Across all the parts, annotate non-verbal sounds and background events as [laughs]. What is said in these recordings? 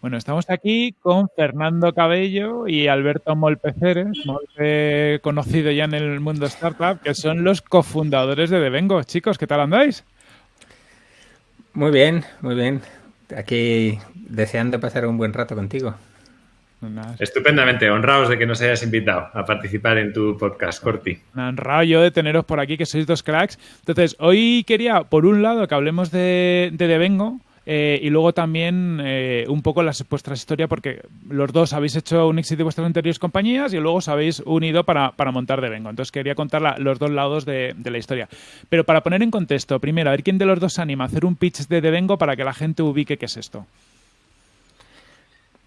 Bueno, estamos aquí con Fernando Cabello y Alberto Molpeceres, conocido ya en el mundo startup, que son los cofundadores de Devengo. Chicos, ¿qué tal andáis? Muy bien, muy bien. Aquí deseando pasar un buen rato contigo. Estupendamente, honrados de que nos hayas invitado a participar en tu podcast, Corti. Honrado yo de teneros por aquí, que sois dos cracks. Entonces, hoy quería, por un lado, que hablemos de, de Devengo, eh, y luego también eh, un poco las, vuestra historia, porque los dos habéis hecho un éxito de vuestras anteriores compañías y luego os habéis unido para, montar Devengo. Entonces quería contar los dos lados de, la historia. Pero para poner en contexto, primero, a ver quién de los dos se anima a hacer un pitch de Devengo para que la gente ubique qué es esto.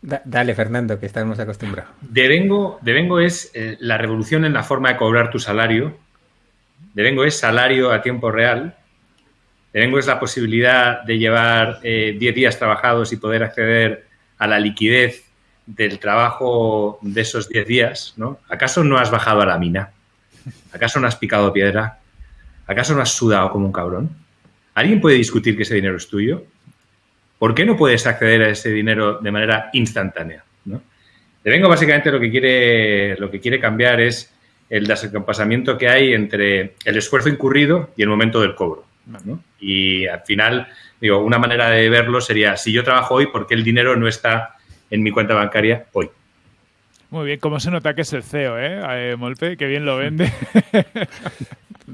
Dale, Fernando, que estamos acostumbrados. Devengo, Devengo es eh, la revolución en la forma de cobrar tu salario. Devengo es salario a tiempo real tengo es la posibilidad de llevar 10 eh, días trabajados y poder acceder a la liquidez del trabajo de esos 10 días, ¿no? ¿Acaso no has bajado a la mina? ¿Acaso no has picado piedra? ¿Acaso no has sudado como un cabrón? ¿Alguien puede discutir que ese dinero es tuyo? ¿Por qué no puedes acceder a ese dinero de manera instantánea? ¿no? vengo básicamente lo que quiere, lo que quiere cambiar es el desacompasamiento que hay entre el esfuerzo incurrido y el momento del cobro. Y al final, digo, una manera de verlo sería, si yo trabajo hoy, ¿por qué el dinero no está en mi cuenta bancaria hoy? Muy bien, ¿cómo se nota que es el CEO, eh? eh Molpe, que bien lo vende. [laughs]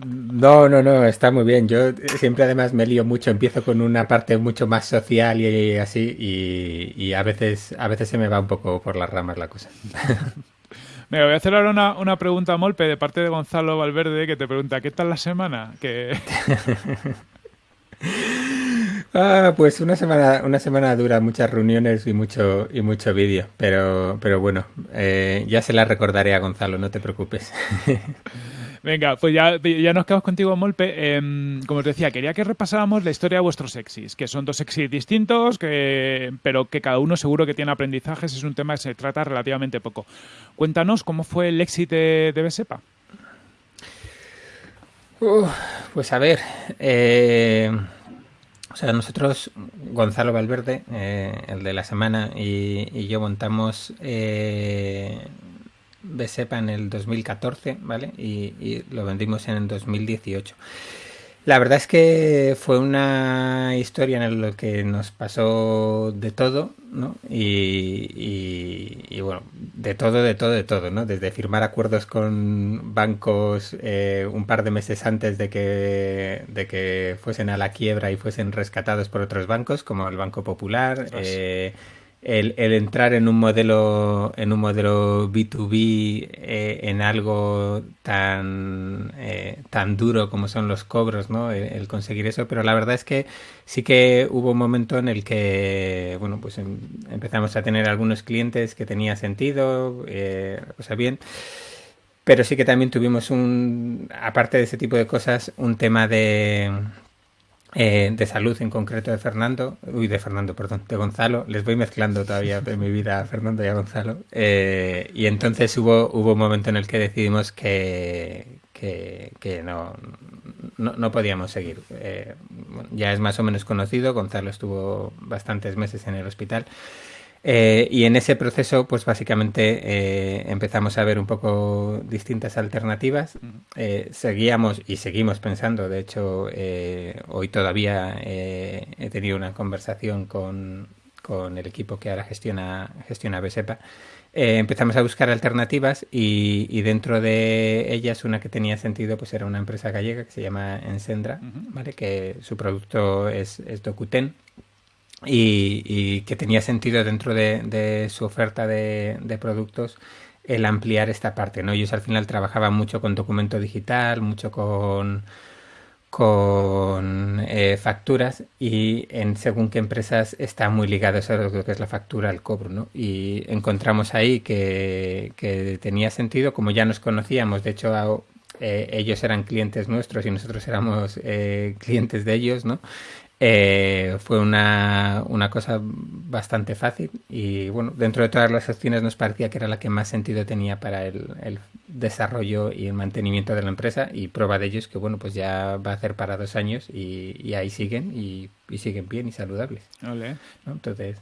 No, no, no, está muy bien. Yo siempre además me lío mucho, empiezo con una parte mucho más social y así, y, a veces a veces se me va un poco por las ramas la cosa. [laughs] Me voy a hacer ahora una, una, pregunta, Molpe, de parte de Gonzalo Valverde, que te pregunta, ¿qué tal la semana? Que... [laughs] ah, pues una semana, una semana dura, muchas reuniones y mucho, y mucho vídeo, pero, pero bueno, eh, ya se la recordaré a Gonzalo, no te preocupes. [laughs] Venga, pues ya, ya nos quedamos contigo, Molpe. Em, como os decía, quería que repasáramos la historia de vuestros exis, que son dos exis distintos, que, pero que cada uno seguro que tiene aprendizajes. Es un tema que se trata relativamente poco. Cuéntanos cómo fue el éxito de, Besepa. pues a ver, eh, o sea, nosotros, Gonzalo Valverde, eh, el de la semana, y, yo montamos eh, Besepa en el 2014, ¿vale? Y, lo vendimos en el 2018. La verdad es que fue una historia en la que nos pasó de todo, ¿no? Y, bueno, de todo, de todo, de todo, ¿no? Desde firmar acuerdos con bancos eh, un par de meses antes de que, de que fuesen a la quiebra y fuesen rescatados por otros bancos, como el Banco Popular, eh, el, entrar en un modelo en un modelo B2B eh, en algo tan eh, tan duro como son los cobros no el, conseguir eso. Pero la verdad es que sí que hubo un momento en el que bueno pues em, empezamos a tener algunos clientes que tenía sentido eh, o sea bien. Pero sí que también tuvimos un aparte de ese tipo de cosas un tema de eh, de salud en concreto de Fernando, uy, de Fernando, perdón, de Gonzalo, les voy mezclando todavía de mi vida a Fernando y a Gonzalo, eh, y entonces hubo, hubo un momento en el que decidimos que, que, no, no, podíamos seguir. Eh, ya es más o menos conocido, Gonzalo estuvo bastantes meses en el hospital, eh, y en ese proceso, pues básicamente eh, empezamos a ver un poco distintas alternativas. Eh, seguíamos y seguimos pensando, de hecho, hoy todavía he tenido una conversación con, con, el equipo que ahora gestiona, gestiona Besepa. empezamos a buscar alternativas y, dentro de ellas una que tenía sentido pues era una empresa gallega que se llama Ensendra, ¿vale? que su producto es, es Docuten y, que tenía sentido dentro de, su oferta de, productos el ampliar esta parte, ¿no? Ellos al final trabajaban mucho con documento digital, mucho con con eh, facturas y en según qué empresas está muy ligado a lo que es la factura al cobro, ¿no? Y encontramos ahí que, que tenía sentido, como ya nos conocíamos, de hecho eh, ellos eran clientes nuestros y nosotros éramos eh, clientes de ellos, ¿no? Eh, fue una, una, cosa bastante fácil y bueno, dentro de todas las opciones nos parecía que era la que más sentido tenía para el, el desarrollo y el mantenimiento de la empresa y prueba de ello es que bueno, pues ya va a hacer para dos años y, y ahí siguen y, y, siguen bien y saludables. Vale. ¿no? Entonces...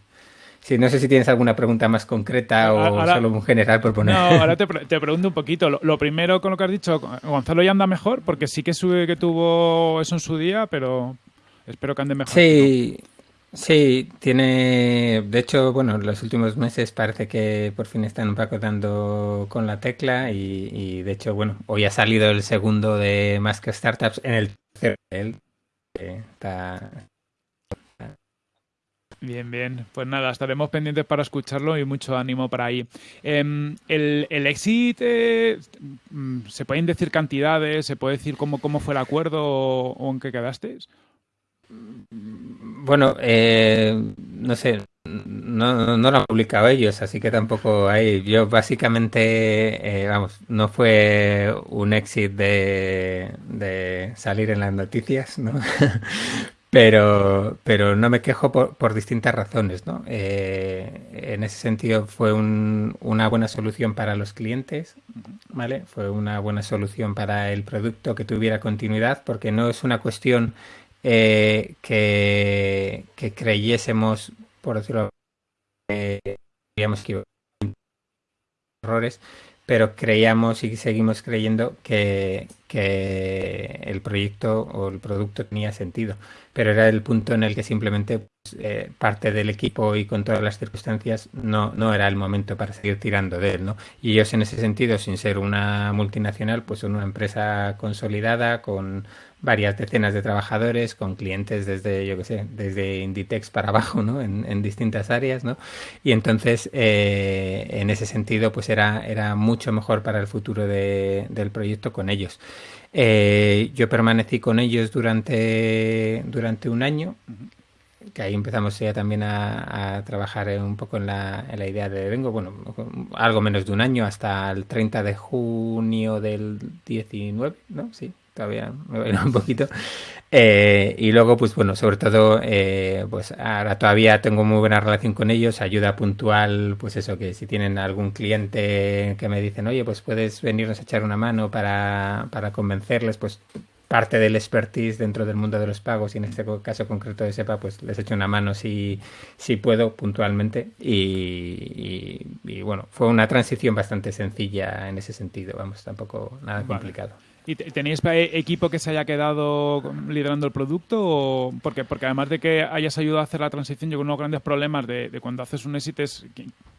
Sí, no sé si tienes alguna pregunta más concreta o ahora, solo un general por poner. No, ahora te, [laughs] te pregunto un poquito. Lo, lo, primero con lo que has dicho, Gonzalo ya anda mejor, porque sí que sube que tuvo eso en su día, pero espero que ande mejor. Sí, ¿no? sí, tiene. De hecho, bueno, los últimos meses parece que por fin están un poco dando con la tecla y, y de hecho, bueno, hoy ha salido el segundo de Más que Startups en el tercero. Él está Bien, bien. Pues nada, estaremos pendientes para escucharlo y mucho ánimo para ahí. Eh, el, el exit, eh, ¿se pueden decir cantidades? ¿Se puede decir cómo, cómo fue el acuerdo o, o en qué quedasteis? Bueno, eh, no sé, no, lo han publicado ellos, así que tampoco hay. Yo básicamente, eh, vamos, no fue un exit de, de salir en las noticias, ¿no? [laughs] Pero, pero no me quejo por, por distintas razones, ¿no? Eh, en ese sentido fue un, una buena solución para los clientes, ¿vale? Fue una buena solución para el producto que tuviera continuidad, porque no es una cuestión eh, que, creyésemos, por decirlo, eh, que errores, pero creíamos y seguimos creyendo que, que, el proyecto o el producto tenía sentido. Pero era el punto en el que simplemente pues, eh, parte del equipo y con todas las circunstancias no, no era el momento para seguir tirando de él. ¿no? Y ellos en ese sentido, sin ser una multinacional, pues son una empresa consolidada con varias decenas de trabajadores, con clientes desde, yo qué sé, desde Inditex para abajo, ¿no? En, distintas áreas, ¿no? Y entonces, eh, en ese sentido, pues era, era mucho mejor para el futuro de, del proyecto con ellos. Eh, yo permanecí con ellos durante, durante un año, que ahí empezamos ya también a, a trabajar un poco en la, en la, idea de Vengo, bueno, algo menos de un año, hasta el 30 de junio del 19, ¿no? Sí, todavía me voy un poquito. Eh, y luego, pues bueno, sobre todo, eh, pues ahora todavía tengo muy buena relación con ellos, ayuda puntual, pues eso, que si tienen algún cliente que me dicen, oye, pues puedes venirnos a echar una mano para, para convencerles, pues parte del expertise dentro del mundo de los pagos y en este caso concreto de SEPA, pues les echo una mano si, si puedo puntualmente y, y, y bueno, fue una transición bastante sencilla en ese sentido, vamos, tampoco nada vale. ¿Y tenéis equipo que se haya quedado liderando el producto? O porque, porque además de que hayas ayudado a hacer la transición, yo creo que uno de los grandes problemas de, de, cuando haces un éxito es,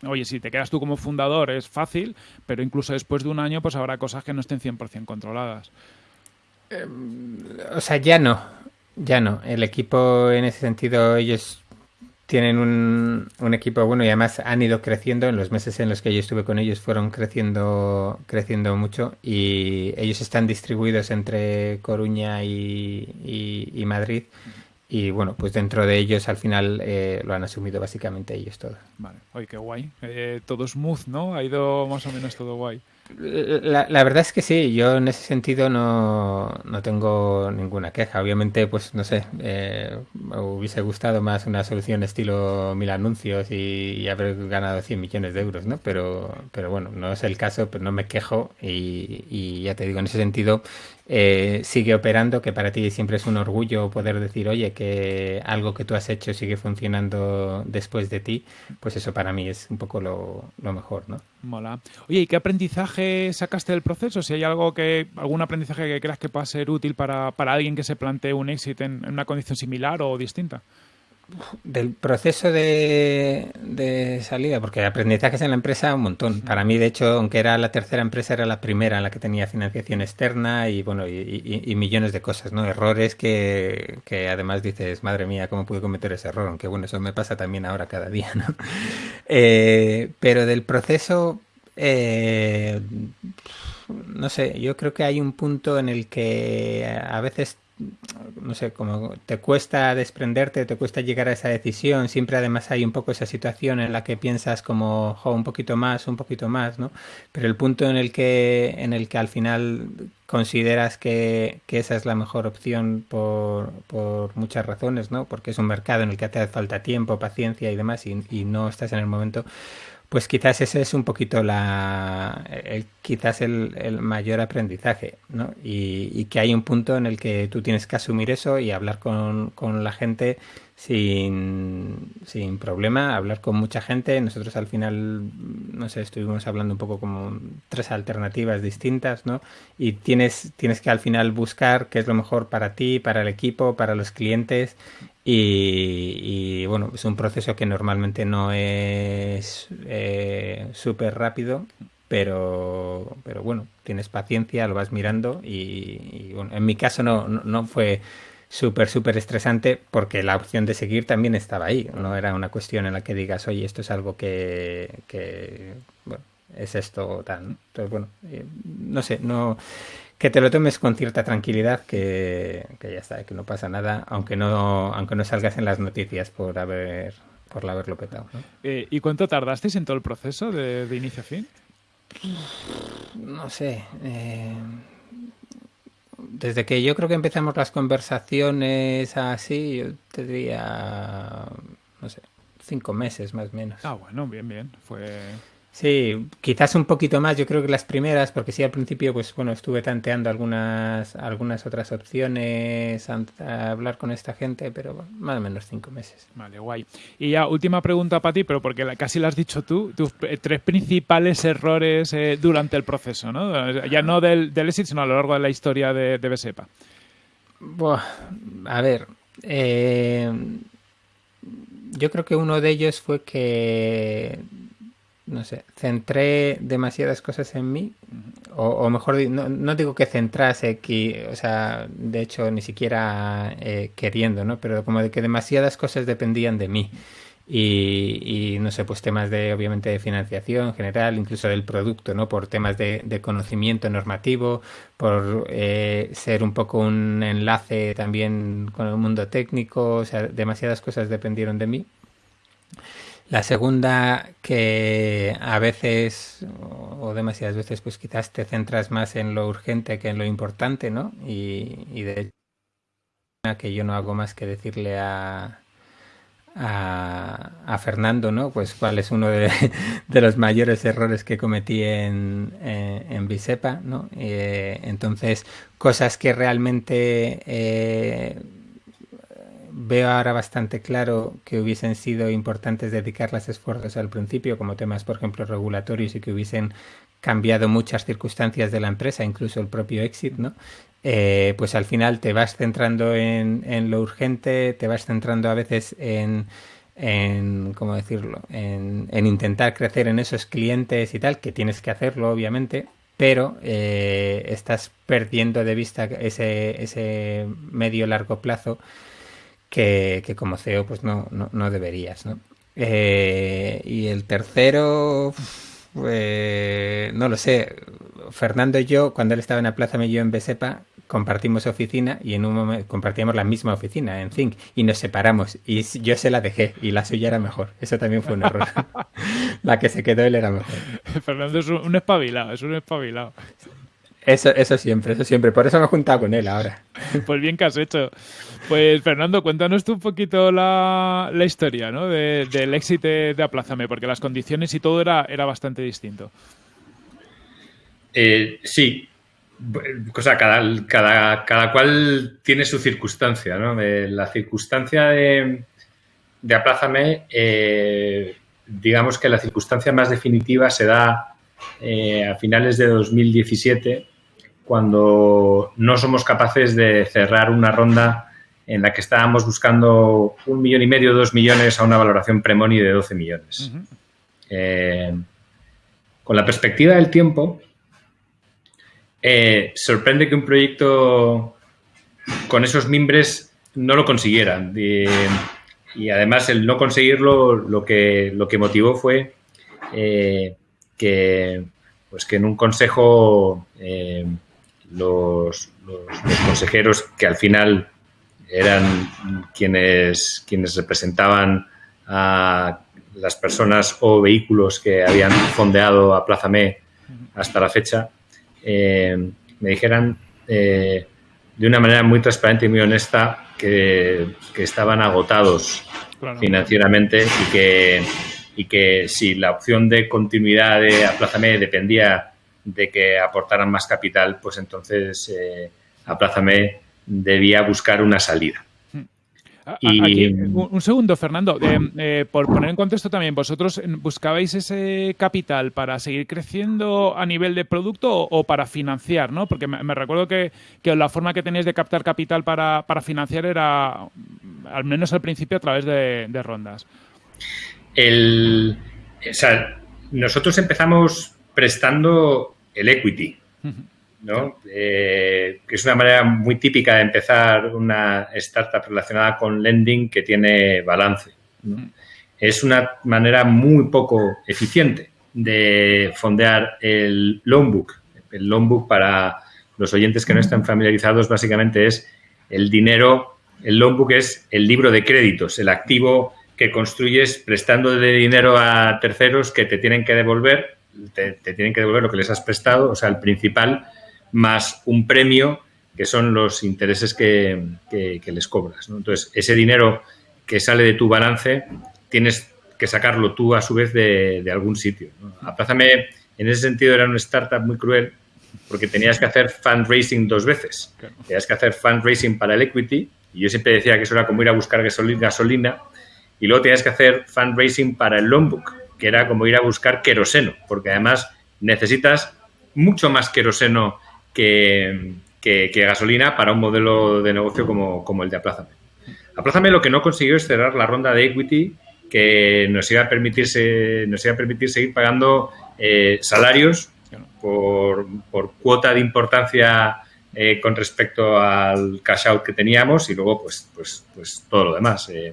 oye, si te quedas tú como fundador es fácil, pero incluso después de un año pues habrá cosas que no estén 100% controladas. Eh, o sea, ya no, ya no. El equipo en ese sentido, ellos tienen un, un, equipo bueno y además han ido creciendo. En los meses en los que yo estuve con ellos fueron creciendo creciendo mucho y ellos están distribuidos entre Coruña y, y, Madrid. Y bueno pues dentro de ellos al final eh, lo han asumido básicamente ellos todo vale. Oye qué guay. Eh, todo smooth no ha ido más o menos todo guay la, la, verdad es que sí, yo en ese sentido no, no tengo ninguna queja. Obviamente, pues no sé, eh, me hubiese gustado más una solución estilo mil anuncios y, y, haber ganado 100 millones de euros, ¿no? Pero, pero bueno, no es el caso, pero no me quejo y, y ya te digo, en ese sentido eh, sigue operando, que para ti siempre es un orgullo poder decir, oye, que algo que tú has hecho sigue funcionando después de ti, pues eso para mí es un poco lo, lo mejor, ¿no? Mola. Oye, ¿y qué aprendizaje sacaste del proceso? Si hay algo que, algún aprendizaje que creas que pueda ser útil para, para alguien que se plantee un éxito en, en una condición similar o distinta. Del proceso de, de, salida, porque aprendizajes en la empresa un montón. Para mí, de hecho, aunque era la tercera empresa, era la primera en la que tenía financiación externa y bueno, y, y, y millones de cosas, ¿no? Errores que, que, además dices, madre mía, ¿cómo pude cometer ese error? Aunque bueno, eso me pasa también ahora cada día, ¿no? [laughs] Eh, pero del proceso, eh, no sé, yo creo que hay un punto en el que a veces no sé, como te cuesta desprenderte, te cuesta llegar a esa decisión, siempre además hay un poco esa situación en la que piensas como, un poquito más, un poquito más, ¿no? Pero el punto en el que, en el que al final consideras que, que esa es la mejor opción por, por, muchas razones, ¿no? Porque es un mercado en el que te hace falta tiempo, paciencia y demás y no estás en el momento pues quizás ese es un poquito la, el, quizás el, mayor aprendizaje, ¿no? Y, y, que hay un punto en el que tú tienes que asumir eso y hablar con, con la gente sin, sin, problema, hablar con mucha gente. Nosotros al final, no sé, estuvimos hablando un poco como tres alternativas distintas, ¿no? Y tienes, tienes que al final buscar qué es lo mejor para ti, para el equipo, para los clientes y, bueno, es un proceso que normalmente no es eh, súper rápido, pero, pero bueno, tienes paciencia, lo vas mirando y, bueno, en mi caso no, no, fue súper, súper estresante porque la opción de seguir también estaba ahí, no era una cuestión en la que digas, oye, esto es algo que, que bueno, es esto tal. Entonces, bueno, eh, no sé, no que te lo tomes con cierta tranquilidad, que, que, ya está, que no pasa nada, aunque no, aunque no salgas en las noticias por haber por haberlo petado. ¿no? Eh, ¿Y cuánto tardasteis en todo el proceso de, de inicio a fin? No sé. Eh, desde que yo creo que empezamos las conversaciones así, yo te diría, no sé, cinco meses más o menos. Ah, bueno, bien, bien. Fue Sí, quizás un poquito más, yo creo que las primeras, porque sí al principio, pues bueno, estuve tanteando algunas, algunas otras opciones a, a hablar con esta gente, pero bueno, más o menos cinco meses. Vale, guay. Y ya, última pregunta para ti, pero porque la, casi lo has dicho tú, tus tres principales errores eh, durante el proceso, ¿no? Ya no del, del éxito, sino a lo largo de la historia de, de Besepa. Buah, a ver, eh, yo creo que uno de ellos fue que no sé, centré demasiadas cosas en mí, o, o mejor, no, no, digo que centrase, que, o sea, de hecho ni siquiera eh, queriendo, ¿no? Pero como de que demasiadas cosas dependían de mí. Y, y, no sé, pues temas de, obviamente, de financiación en general, incluso del producto, ¿no? Por temas de, de conocimiento normativo, por eh, ser un poco un enlace también con el mundo técnico, o sea, demasiadas cosas dependieron de mí. La segunda, que a veces o demasiadas veces, pues quizás te centras más en lo urgente que en lo importante, ¿no? Y, de hecho, que yo no hago más que decirle a, a, Fernando, ¿no? Pues cuál es uno de, [laughs] los mayores errores que cometí en, en, en Bisepa, ¿no? Eh, entonces, cosas que realmente... Eh, veo ahora bastante claro que hubiesen sido importantes dedicarles esfuerzos al principio, como temas, por ejemplo, regulatorios y que hubiesen cambiado muchas circunstancias de la empresa, incluso el propio exit, ¿no? Eh, pues al final te vas centrando en, lo urgente, te vas centrando a veces en, ¿cómo decirlo?, en, en, intentar crecer en esos clientes y tal, que tienes que hacerlo, obviamente, pero eh, estás perdiendo de vista ese medio largo plazo que, que como CEO pues no, no, no deberías, ¿no? Eh, y el tercero, pues, no lo sé. Fernando y yo, cuando él estaba en la Plaza Melló en Besepa, compartimos oficina y en un momento compartíamos la misma oficina en Think y nos separamos y yo se la dejé y la suya era mejor. Eso también fue un error. [laughs] la que se quedó él era mejor. Fernando es un espabilado, es un espabilado. Eso, eso siempre, eso siempre. Por eso me he juntado con él ahora. [laughs] Pues bien que has hecho. Pues Fernando, cuéntanos tú un poquito la, la historia ¿no? de, del éxito de Aplázame, porque las condiciones y todo era, era bastante distinto. Eh, sí, o sea, cada, cada, cada, cual tiene su circunstancia, ¿no? Eh, la circunstancia de, de Aplázame, eh, digamos que la circunstancia más definitiva se da eh, a finales de 2017, cuando no somos capaces de cerrar una ronda en la que estábamos buscando un millón y medio, dos millones a una valoración premoni de 12 millones. Uh -huh. eh, con la perspectiva del tiempo, eh, sorprende que un proyecto con esos mimbres no lo consiguieran. Y, y, además, el no conseguirlo lo que, lo que motivó fue eh, que, pues que en un consejo eh, los, consejeros que al final eran quienes, quienes representaban a las personas o vehículos que habían fondeado a Plaza Me hasta la fecha, eh, me dijeran eh, de una manera muy transparente y muy honesta que, estaban agotados financieramente y que, y que si la opción de continuidad de Aplázame dependía de que aportaran más capital, pues entonces eh, Aplázame debía buscar una salida. Y... un, segundo, Fernando. Eh, por poner en contexto también, ¿vosotros buscabais ese capital para seguir creciendo a nivel de producto o, para financiar? ¿no? Porque me, recuerdo que, la forma que tenéis de captar capital para, financiar era, al menos al principio, a través de, rondas. El, nosotros empezamos prestando el equity. ¿no? Eh, que es una manera muy típica de empezar una startup relacionada con lending que tiene balance. Es una manera muy poco eficiente de fondear el loan book. El loan book, para los oyentes que no están familiarizados, básicamente es el dinero, el loan book es el libro de créditos, el activo que construyes prestando de dinero a terceros que te tienen que devolver, te, te tienen que devolver lo que les has prestado, o sea, el principal más un premio que son los intereses que, les cobras. Entonces, ese dinero que sale de tu balance tienes que sacarlo tú a su vez de, algún sitio. Aplázame, en ese sentido, era una startup muy cruel porque tenías que hacer fundraising dos veces. Tenías que hacer fundraising para el equity y yo siempre decía que eso era como ir a buscar gasolina y luego tenías que hacer fundraising para el loan book, que era como ir a buscar queroseno, porque además necesitas mucho más queroseno que, gasolina para un modelo de negocio como, el de Aplázame. Aplázame lo que no consiguió es cerrar la ronda de equity que nos iba a, permitirse, nos iba a permitir seguir pagando eh, salarios por, cuota de importancia eh, con respecto al cash out que teníamos y luego pues, pues, pues todo lo demás, eh,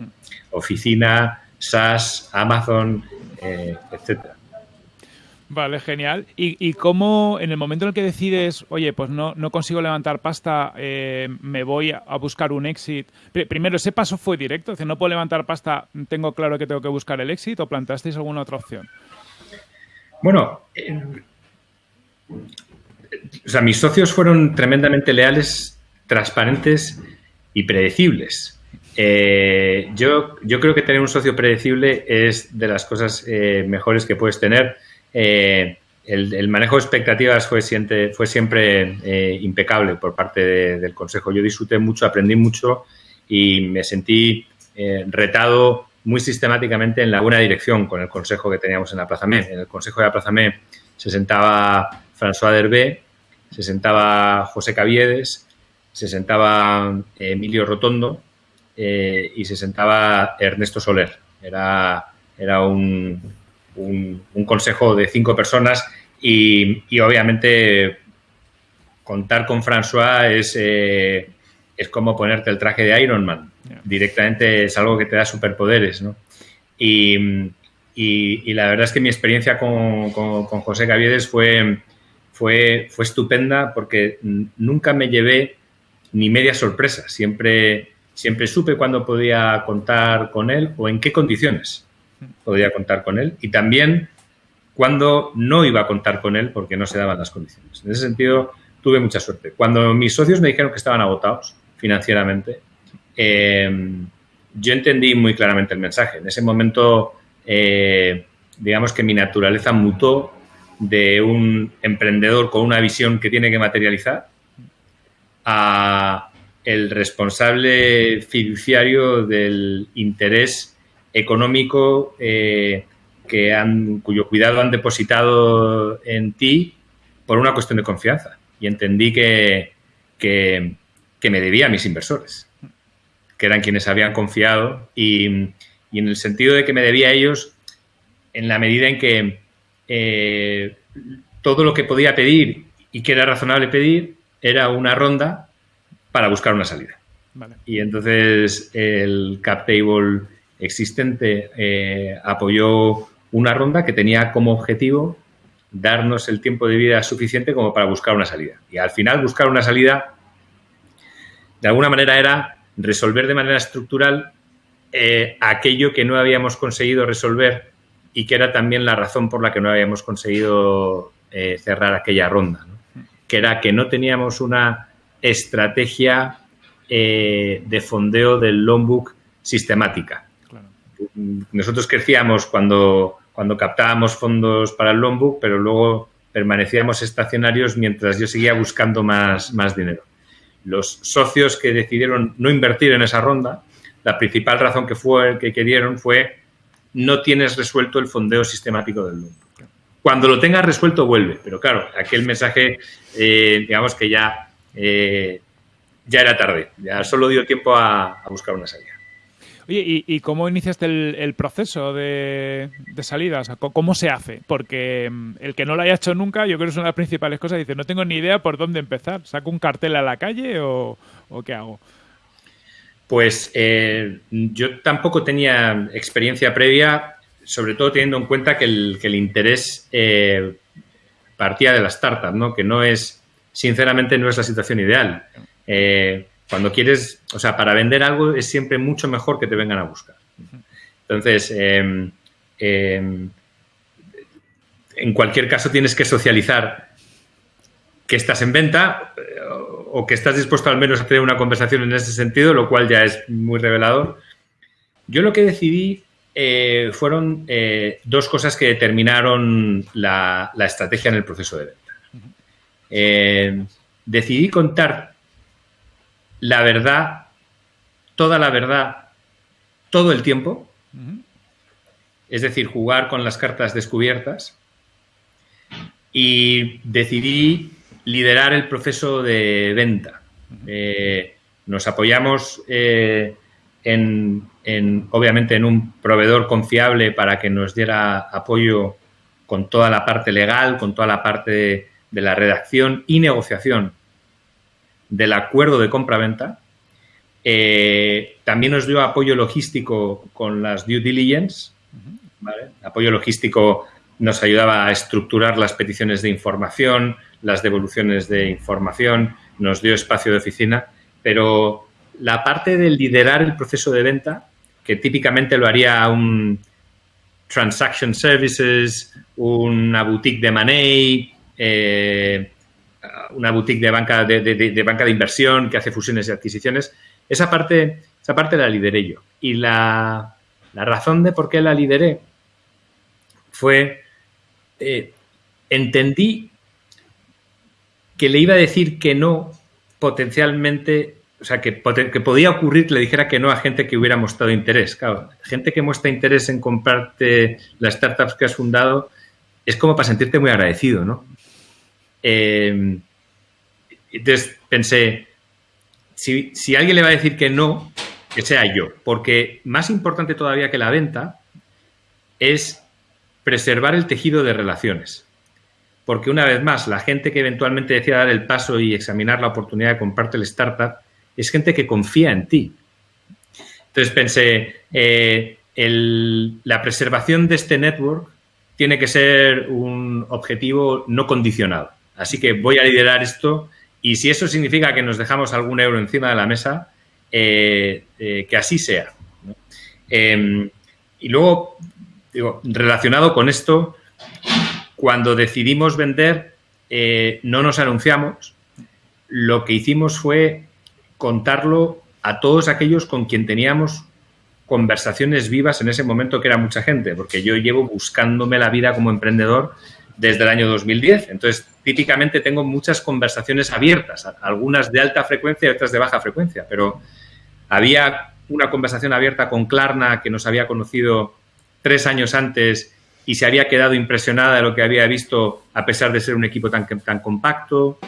oficina, SaaS, Amazon, etcétera. Vale, genial. ¿Y, ¿Y, cómo en el momento en el que decides, oye, pues no, no consigo levantar pasta, eh, me voy a, buscar un exit? Primero, ¿ese paso fue directo? Es decir, no puedo levantar pasta, tengo claro que tengo que buscar el exit o planteasteis alguna otra opción? Bueno, o sea, mis socios fueron tremendamente leales, transparentes y predecibles. Eh, yo, creo que tener un socio predecible es de las cosas eh, mejores que puedes tener. Eh, el, manejo de expectativas fue siempre, fue siempre eh, impecable por parte del Consejo. Yo disfruté mucho, aprendí mucho y me sentí retado muy sistemáticamente en la buena dirección con el Consejo que teníamos en la Plaza En el Consejo de la Plaza se sentaba François Derbé, se sentaba José Caviedes, se sentaba Emilio Rotondo y se sentaba Ernesto Soler. Era, era un, un, consejo de cinco personas y, obviamente contar con François es, eh, es como ponerte el traje de Iron Man. Directamente es algo que te da superpoderes, ¿no? Y, la verdad es que mi experiencia con, José Caviedes fue, fue, fue estupenda porque nunca me llevé ni media sorpresa. Siempre, siempre supe cuándo podía contar con él o en qué condiciones podría contar con él y también cuando no iba a contar con él porque no se daban las condiciones. En ese sentido, tuve mucha suerte. Cuando mis socios me dijeron que estaban agotados financieramente, em, yo entendí muy claramente el mensaje. En ese momento, eh, digamos que mi naturaleza mutó de un emprendedor con una visión que tiene que materializar a el responsable fiduciario del interés económico eh, que han, cuyo cuidado han depositado en ti por una cuestión de confianza. Y entendí que, que, me debía a mis inversores, que eran quienes habían confiado y, en el sentido de que me debía a ellos en la medida en que eh, todo lo que podía pedir y que era razonable pedir era una ronda para buscar una salida. Y entonces el cap table existente eh, apoyó una ronda que tenía como objetivo darnos el tiempo de vida suficiente como para buscar una salida. Y al final buscar una salida, de alguna manera, era resolver de manera estructural eh, aquello que no habíamos conseguido resolver y que era también la razón por la que no habíamos conseguido eh, cerrar aquella ronda, que era que no teníamos una estrategia eh, de fondeo del loan sistemática. Nosotros crecíamos cuando, cuando captábamos fondos para el loan pero luego permanecíamos estacionarios mientras yo seguía buscando más, más dinero. Los socios que decidieron no invertir en esa ronda, la principal razón que, fue, que, que dieron fue no tienes resuelto el fondeo sistemático del loan Cuando lo tengas resuelto, vuelve. Pero claro, aquel mensaje, eh, digamos que ya, eh, ya era tarde. Ya solo dio tiempo a, buscar una salida. Oye, ¿y, cómo iniciaste el, proceso de, salida? ¿Cómo se hace? Porque mm, el que no lo haya hecho nunca, yo creo que es una de las principales cosas. Dice, no tengo ni idea por dónde empezar. ¿Saco un cartel a la calle o qué hago? Pues eh, yo tampoco tenía experiencia previa, sobre todo teniendo en cuenta que el, interés eh, partía de la startup, ¿no? Que no es, sinceramente, no es la situación ideal. Eh, cuando quieres, o sea, para vender algo es siempre mucho mejor que te vengan a buscar. Entonces, em, em, en cualquier caso tienes que socializar que estás en venta o que estás dispuesto al menos a tener una conversación en ese sentido, lo cual ya es muy revelador. Yo lo que decidí eh, fueron eh, dos cosas que determinaron la, estrategia en el proceso de venta. Eh, decidí contar la verdad, toda la verdad, todo el tiempo, es decir, jugar con las cartas descubiertas, y decidí liderar el proceso de venta. Eh, nos apoyamos eh, en, obviamente, en un proveedor confiable para que nos diera apoyo con toda la parte legal, con toda la parte de, la redacción y negociación del acuerdo de compra-venta. Eh, también nos dio apoyo logístico con las due diligence. Apoyo logístico nos ayudaba a estructurar las peticiones de información, las devoluciones de información, nos dio espacio de oficina, pero la parte de liderar el proceso de venta, que típicamente lo haría un transaction services, una boutique de money, eh, una boutique de banca de, banca de inversión que hace fusiones y adquisiciones, esa parte, esa parte la lideré yo. Y la, razón de por qué la lideré fue, eh, entendí que le iba a decir que no potencialmente, o sea, que, podía ocurrir que le dijera que no a gente que hubiera mostrado interés. Claro, gente que muestra interés en comprarte las startups que has fundado es como para sentirte muy agradecido, ¿no? Eh, entonces pensé, si, alguien le va a decir que no, que sea yo, porque más importante todavía que la venta es preservar el tejido de relaciones porque una vez más, la gente que eventualmente decida dar el paso y examinar la oportunidad de comprarte el startup es gente que confía en ti. Entonces pensé, eh, la preservación de este network tiene que ser un objetivo no condicionado. Así que voy a liderar esto y si eso significa que nos dejamos algún euro encima de la mesa, eh, eh, que así sea. Em, y luego, digo, relacionado con esto, cuando decidimos vender, eh, no nos anunciamos. Lo que hicimos fue contarlo a todos aquellos con quien teníamos conversaciones vivas en ese momento, que era mucha gente, porque yo llevo buscándome la vida como emprendedor desde el año 2010. Entonces, típicamente tengo muchas conversaciones abiertas, algunas de alta frecuencia y otras de baja frecuencia, pero había una conversación abierta con Klarna, que nos había conocido tres años antes y se había quedado impresionada de lo que había visto a pesar de ser un equipo tan, compacto.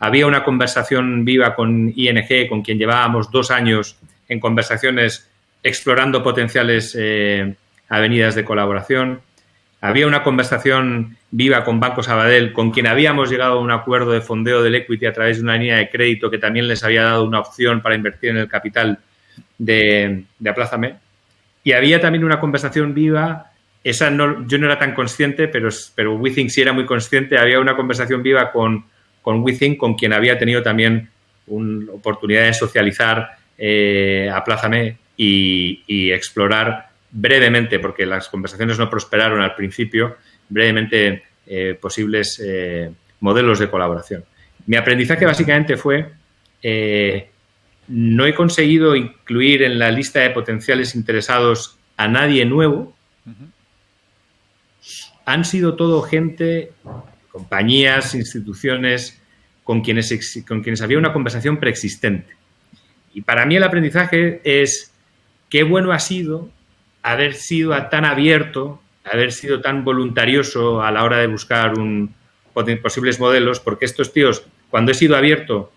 Había una conversación viva con ING, con quien llevábamos dos años en conversaciones explorando potenciales eh, avenidas de colaboración. Había una conversación viva con Banco Sabadell, con quien habíamos llegado a un acuerdo de fondeo del equity a través de una línea de crédito que también les había dado una opción para invertir en el capital de, de Aplázame. Y había también una conversación viva esa no, yo no era tan consciente, pero, pero WeThink sí era muy consciente. Había una conversación viva con, con WeThink, con quien había tenido también una oportunidad de socializar eh, a Plázame y, explorar brevemente, porque las conversaciones no prosperaron al principio, brevemente eh, posibles eh, modelos de colaboración. Mi aprendizaje básicamente fue, no he conseguido incluir en la lista de potenciales interesados a nadie nuevo, han sido todo gente, compañías, instituciones con quienes, con quienes había una conversación preexistente. Y para mí el aprendizaje es qué bueno ha sido haber sido tan abierto, haber sido tan voluntarioso a la hora de buscar un, posibles modelos, porque estos tíos, cuando he sido abierto,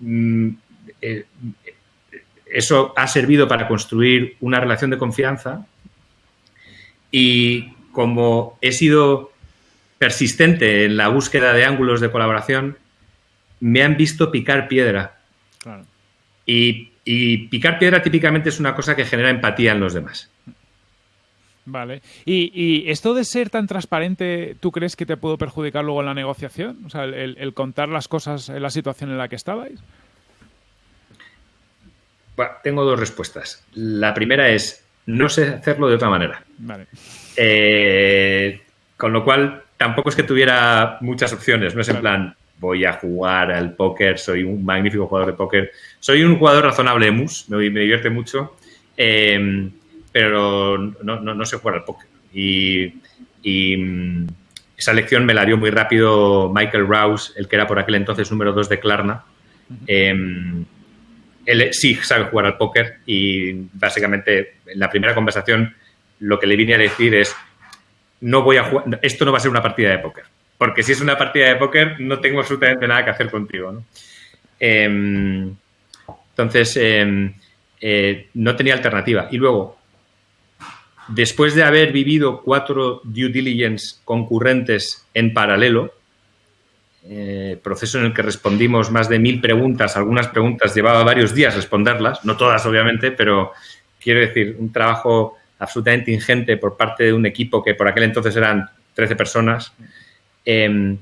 mm, eh, eso ha servido para construir una relación de confianza y como he sido persistente en la búsqueda de ángulos de colaboración, me han visto picar piedra. Y, picar piedra típicamente es una cosa que genera empatía en los demás. Vale. ¿Y, esto de ser tan transparente, tú crees que te pudo perjudicar luego en la negociación? O sea, el, contar las cosas en la situación en la que estabais. tengo dos respuestas. La primera es, no sé hacerlo de otra manera. Vale. Eh, con lo cual, tampoco es que tuviera muchas opciones. No es en plan, voy a jugar al póker, soy un magnífico jugador de póker. Soy un jugador razonable de mus, me, divierte mucho, eh, pero no, sé jugar al póker. Y, mm, esa lección me la dio muy rápido Michael Rouse, el que era por aquel entonces número 2 de Klarna. Em, él sí sabe jugar al póker y básicamente en la primera conversación lo que le vine a decir es no voy a jugar, esto no va a ser una partida de póker porque si es una partida de póker no tengo absolutamente nada que hacer contigo. ¿no? Em, entonces, em, eh, no tenía alternativa. Y luego, después de haber vivido cuatro due diligence concurrentes en paralelo, eh, proceso en el que respondimos más de mil preguntas, algunas preguntas llevaba varios días responderlas, no todas obviamente, pero quiero decir, un trabajo absolutamente ingente por parte de un equipo que por aquel entonces eran 13 personas, Em,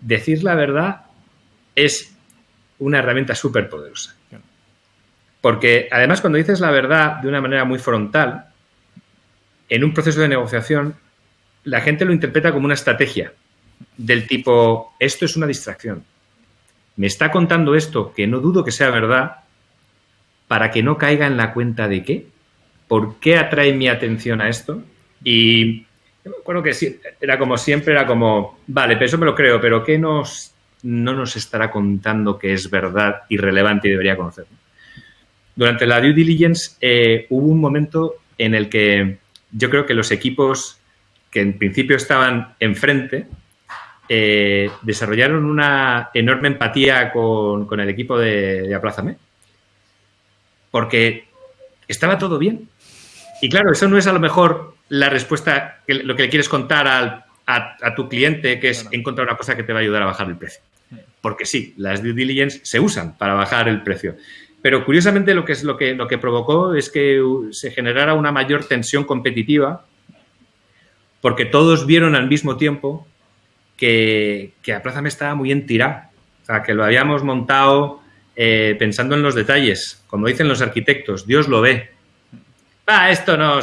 decir la verdad es una herramienta súper poderosa. Porque además cuando dices la verdad de una manera muy frontal, en un proceso de negociación, la gente lo interpreta como una estrategia del tipo, esto es una distracción. Me está contando esto, que no dudo que sea verdad, para que no caiga en la cuenta de qué, por qué atrae mi atención a esto. Y bueno que sí, era como siempre, era como, vale, pero eso me lo creo, pero ¿qué nos, no nos estará contando que es verdad y relevante y debería conocer? Durante la due diligence eh, hubo un momento en el que yo creo que los equipos que en principio estaban enfrente eh, desarrollaron una enorme empatía con, el equipo de, de Aplázame porque estaba todo bien. Y claro, eso no es a lo mejor la respuesta, que lo que le quieres contar a, tu cliente, que es encontrar una cosa que te va a ayudar a bajar el precio. Porque sí, las due diligence se usan para bajar el precio. Pero curiosamente lo que, es lo que, lo que provocó es que se generara una mayor tensión competitiva porque todos vieron al mismo tiempo que, que Plaza me estaba muy en tirada. O sea, que lo habíamos montado eh, pensando en los detalles. Como dicen los arquitectos, Dios lo ve ah, esto no,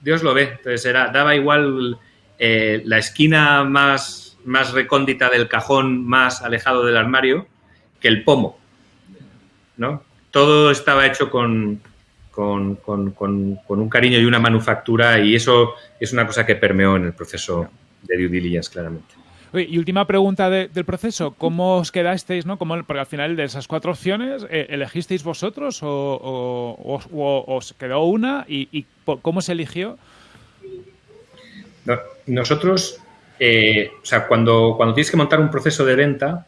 Dios lo ve. Entonces era, daba igual eh, la esquina más, más recóndita del cajón más alejado del armario que el pomo. ¿no? Todo estaba hecho con, con, un cariño y una manufactura y eso es una cosa que permeó en el proceso de due diligence claramente y última pregunta del proceso, ¿cómo os quedasteis? ¿no? ¿Cómo, porque al final de esas cuatro opciones, eh, ¿elegisteis vosotros o, os quedó una? ¿Y, cómo se eligió? nosotros, eh, o sea, cuando, cuando tienes que montar un proceso de venta,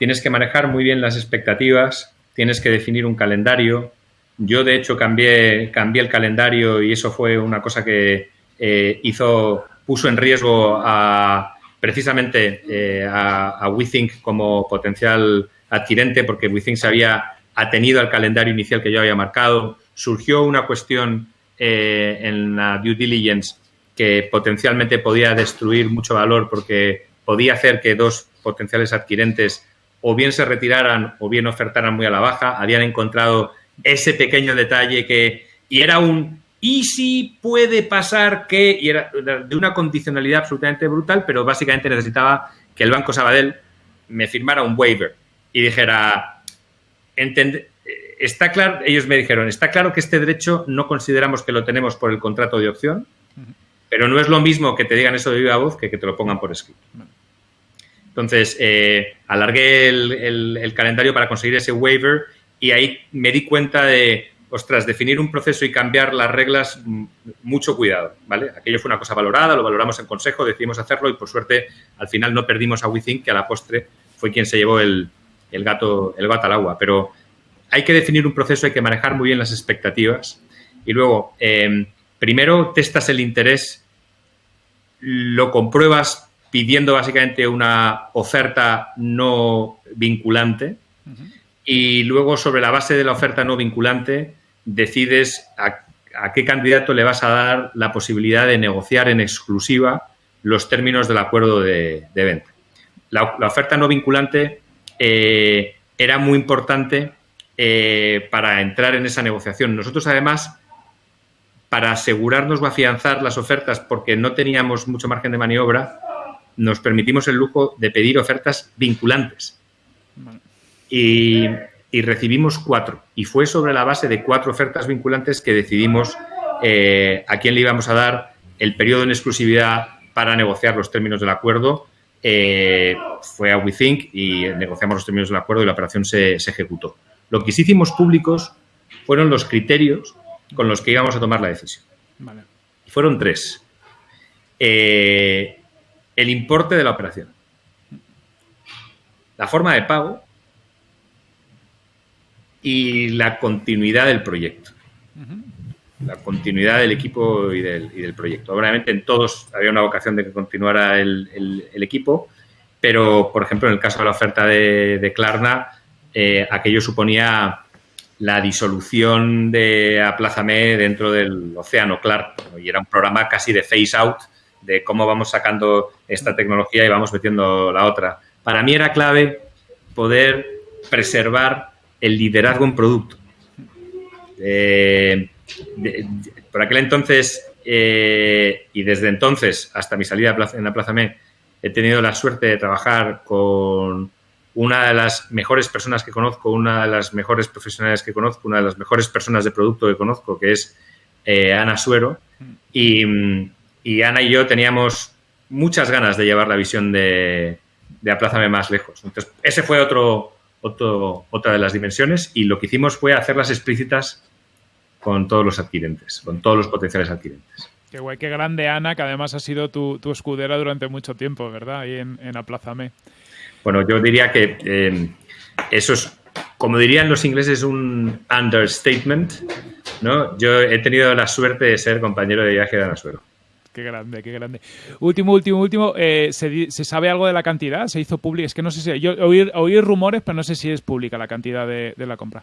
tienes que manejar muy bien las expectativas, tienes que definir un calendario. Yo, de hecho, cambié, cambié el calendario y eso fue una cosa que eh, hizo, puso en riesgo a precisamente eh, a, WeThink como potencial adquirente, porque WeThink se había atenido al calendario inicial que yo había marcado. Surgió una cuestión eh, en la due diligence que potencialmente podía destruir mucho valor porque podía hacer que dos potenciales adquirentes o bien se retiraran o bien ofertaran muy a la baja. Habían encontrado ese pequeño detalle que... Y era un... Y si puede pasar que... Y era de una condicionalidad absolutamente brutal, pero básicamente necesitaba que el Banco Sabadell me firmara un waiver y dijera... Entende, está claro, ellos me dijeron, está claro que este derecho no consideramos que lo tenemos por el contrato de opción, pero no es lo mismo que te digan eso de viva voz que que te lo pongan por escrito. Entonces, eh, alargué el, calendario para conseguir ese waiver y ahí me di cuenta de, ostras, definir un proceso y cambiar las reglas, mm, mucho cuidado, ¿vale? Aquello fue una cosa valorada, lo valoramos en consejo, decidimos hacerlo y por suerte al final no perdimos a WeThink, que a la postre fue quien se llevó el, gato, el gato al agua. Pero hay que definir un proceso, hay que manejar muy bien las expectativas y luego, em, primero testas el interés, lo compruebas pidiendo básicamente una oferta no vinculante y luego sobre la base de la oferta no vinculante decides a, qué candidato le vas a dar la posibilidad de negociar en exclusiva los términos del acuerdo de, venta. La, oferta no vinculante eh, era muy importante eh, para entrar en esa negociación. Nosotros, además, para asegurarnos o afianzar las ofertas, porque no teníamos mucho margen de maniobra, nos permitimos el lujo de pedir ofertas vinculantes. Y, recibimos cuatro. Y fue sobre la base de cuatro ofertas vinculantes que decidimos eh, a quién le íbamos a dar el periodo en exclusividad para negociar los términos del acuerdo. Eh, fue a WeThink y negociamos los términos del acuerdo y la operación se ejecutó. Lo que sí hicimos públicos fueron los criterios con los que íbamos a tomar la decisión. Fueron tres. Eh, el importe de la operación, la forma de pago y la continuidad del proyecto. La continuidad del equipo y del, proyecto. Obviamente en todos había una vocación de que continuara el, equipo, pero por ejemplo en el caso de la oferta de, de Klarna, eh, aquello suponía la disolución de Aplázame dentro del océano, claro, y era un programa casi de face out de cómo vamos sacando esta tecnología y vamos metiendo la otra. Para mí era clave poder preservar el liderazgo en producto. Eh, por aquel entonces eh, y desde entonces hasta mi salida en Aplázame he tenido la suerte de trabajar con una de las mejores personas que conozco, una de las mejores profesionales que conozco, una de las mejores personas de producto que conozco, que es eh, Ana Suero. Y, Ana y yo teníamos muchas ganas de llevar la visión de, de Aplázame más lejos. Entonces, ese fue otro, otro, otra de las dimensiones y lo que hicimos fue hacerlas explícitas con todos los adquirentes, con todos los potenciales adquirentes. Qué guay, qué grande Ana, que además ha sido tu, escudera durante mucho tiempo, ¿verdad? Ahí en, en Aplázame. Bueno, yo diría que eh, eso es, como dirían los ingleses, un understatement. ¿no? Yo he tenido la suerte de ser compañero de viaje de Ana Suero. Qué grande, qué grande. Último, último, último. Eh, ¿se, sabe algo de la cantidad? ¿Se hizo pública? Es que no sé si. Yo oí, rumores, pero no sé si es pública la cantidad de, la compra.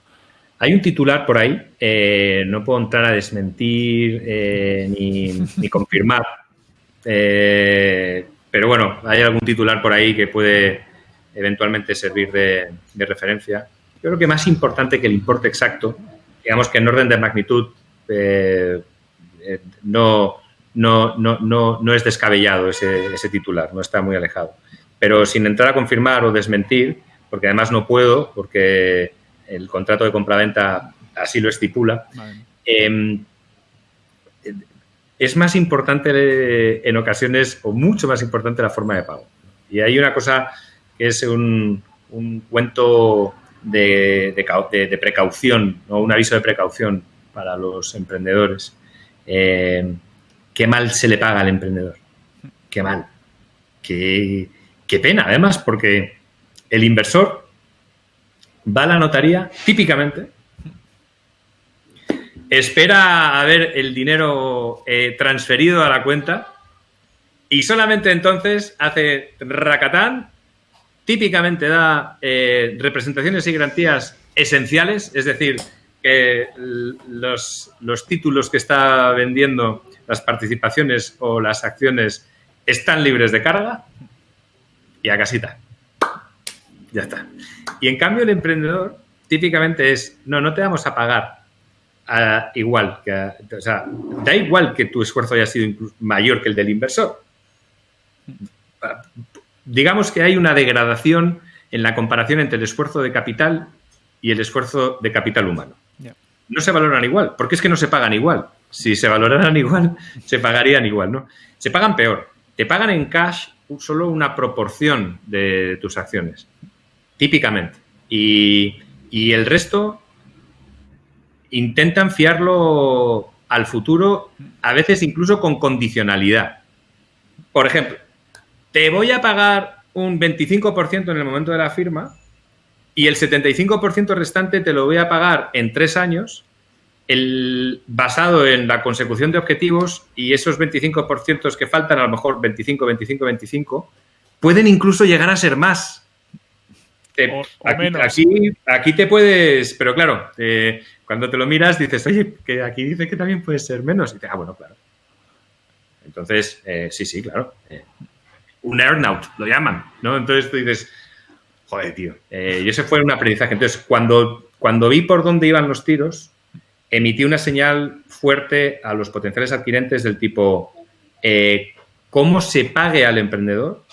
Hay un titular por ahí. Eh, no puedo entrar a desmentir ni, ni, confirmar. pero bueno, hay algún titular por ahí que puede eventualmente servir de, referencia. Yo creo que más importante que el importe exacto, digamos que en orden de magnitud eh, eh, no, no, no, no, es descabellado ese, ese, titular, no está muy alejado. Pero sin entrar a confirmar o desmentir, porque además no puedo, porque el contrato de compraventa así lo estipula, em, es más importante en ocasiones, o mucho más importante, la forma de pago. Y hay una cosa que es un, cuento de, precaución, o un aviso de precaución para los emprendedores. Eh, qué mal se le paga al emprendedor. Qué mal. Qué, pena, además, porque el inversor va a la notaría típicamente, espera a ver el dinero eh, transferido a la cuenta y solamente entonces hace racatán típicamente da eh, representaciones y garantías esenciales, es decir, que los, títulos que está vendiendo las participaciones o las acciones están libres de carga y a casita. Ya está. Y en cambio el emprendedor típicamente es, no, no te vamos a pagar igual. Que, o sea, da igual que tu esfuerzo haya sido mayor que el del inversor. Digamos que hay una degradación en la comparación entre el esfuerzo de capital y el esfuerzo de capital humano. No se valoran igual, porque es que no se pagan igual. Si se valoraran [laughs] igual, se pagarían igual, ¿no? Se pagan peor. Te pagan en cash solo una proporción de tus acciones, típicamente. Y, y el resto intentan fiarlo al futuro, a veces incluso con condicionalidad. Por ejemplo, te voy a pagar un 25% en el momento de la firma y el 75% restante te lo voy a pagar en tres años, el, basado en la consecución de objetivos y esos 25% que faltan, a lo mejor 25, 25, 25, pueden incluso llegar a ser más. aquí, aquí, te puedes, pero claro, eh, cuando te lo miras dices, oye, que aquí dice que también puede ser menos. Y dices, ah, bueno, claro. Entonces, eh, sí, sí, claro. Eh, un earnout, lo llaman, ¿no? Entonces tú dices, joder, tío. y ese fue un aprendizaje. Entonces, cuando, cuando vi por dónde iban los tiros, emití una señal fuerte a los potenciales adquirentes del tipo, ¿cómo se pague al emprendedor?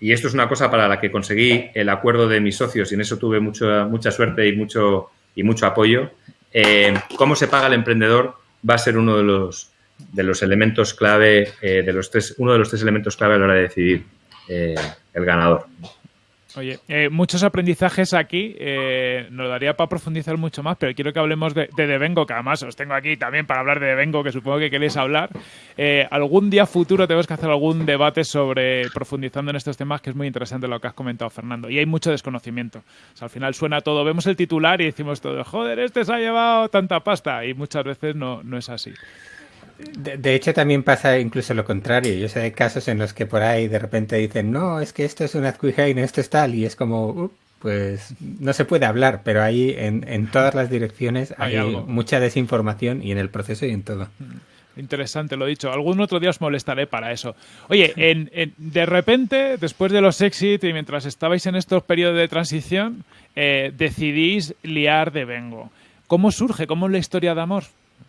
Y esto es una cosa para la que conseguí el acuerdo de mis socios y en eso tuve mucha, mucha suerte y mucho y mucho apoyo. Eh, cómo se paga el emprendedor va a ser uno de los, de los elementos clave, eh, de los tres, uno de los tres elementos clave a la hora de decidir eh, el ganador. Oye, eh, muchos aprendizajes aquí, eh, nos daría para profundizar mucho más, pero quiero que hablemos de, de Devengo, que además os tengo aquí también para hablar de Devengo, que supongo que queréis hablar. Eh, algún día futuro tenemos que hacer algún debate sobre profundizando en estos temas, que es muy interesante lo que has comentado, Fernando. Y hay mucho desconocimiento. al final suena todo, vemos el titular y decimos todo, joder, este se ha llevado tanta pasta, y muchas veces no, no es así. De, hecho, también pasa incluso lo contrario. Yo sé de casos en los que por ahí de repente dicen, no, es que esto es un Adquiheim, esto es tal, y es como, pues no se puede hablar, pero ahí en, en todas las direcciones hay, mucha desinformación y en el proceso y en todo. Mm, interesante, lo dicho. Algún otro día os molestaré para eso. Oye, en, de repente, después de los exit y mientras estabais en estos periodos de transición, eh, decidís liar de Vengo. ¿Cómo surge? ¿Cómo es la historia de amor?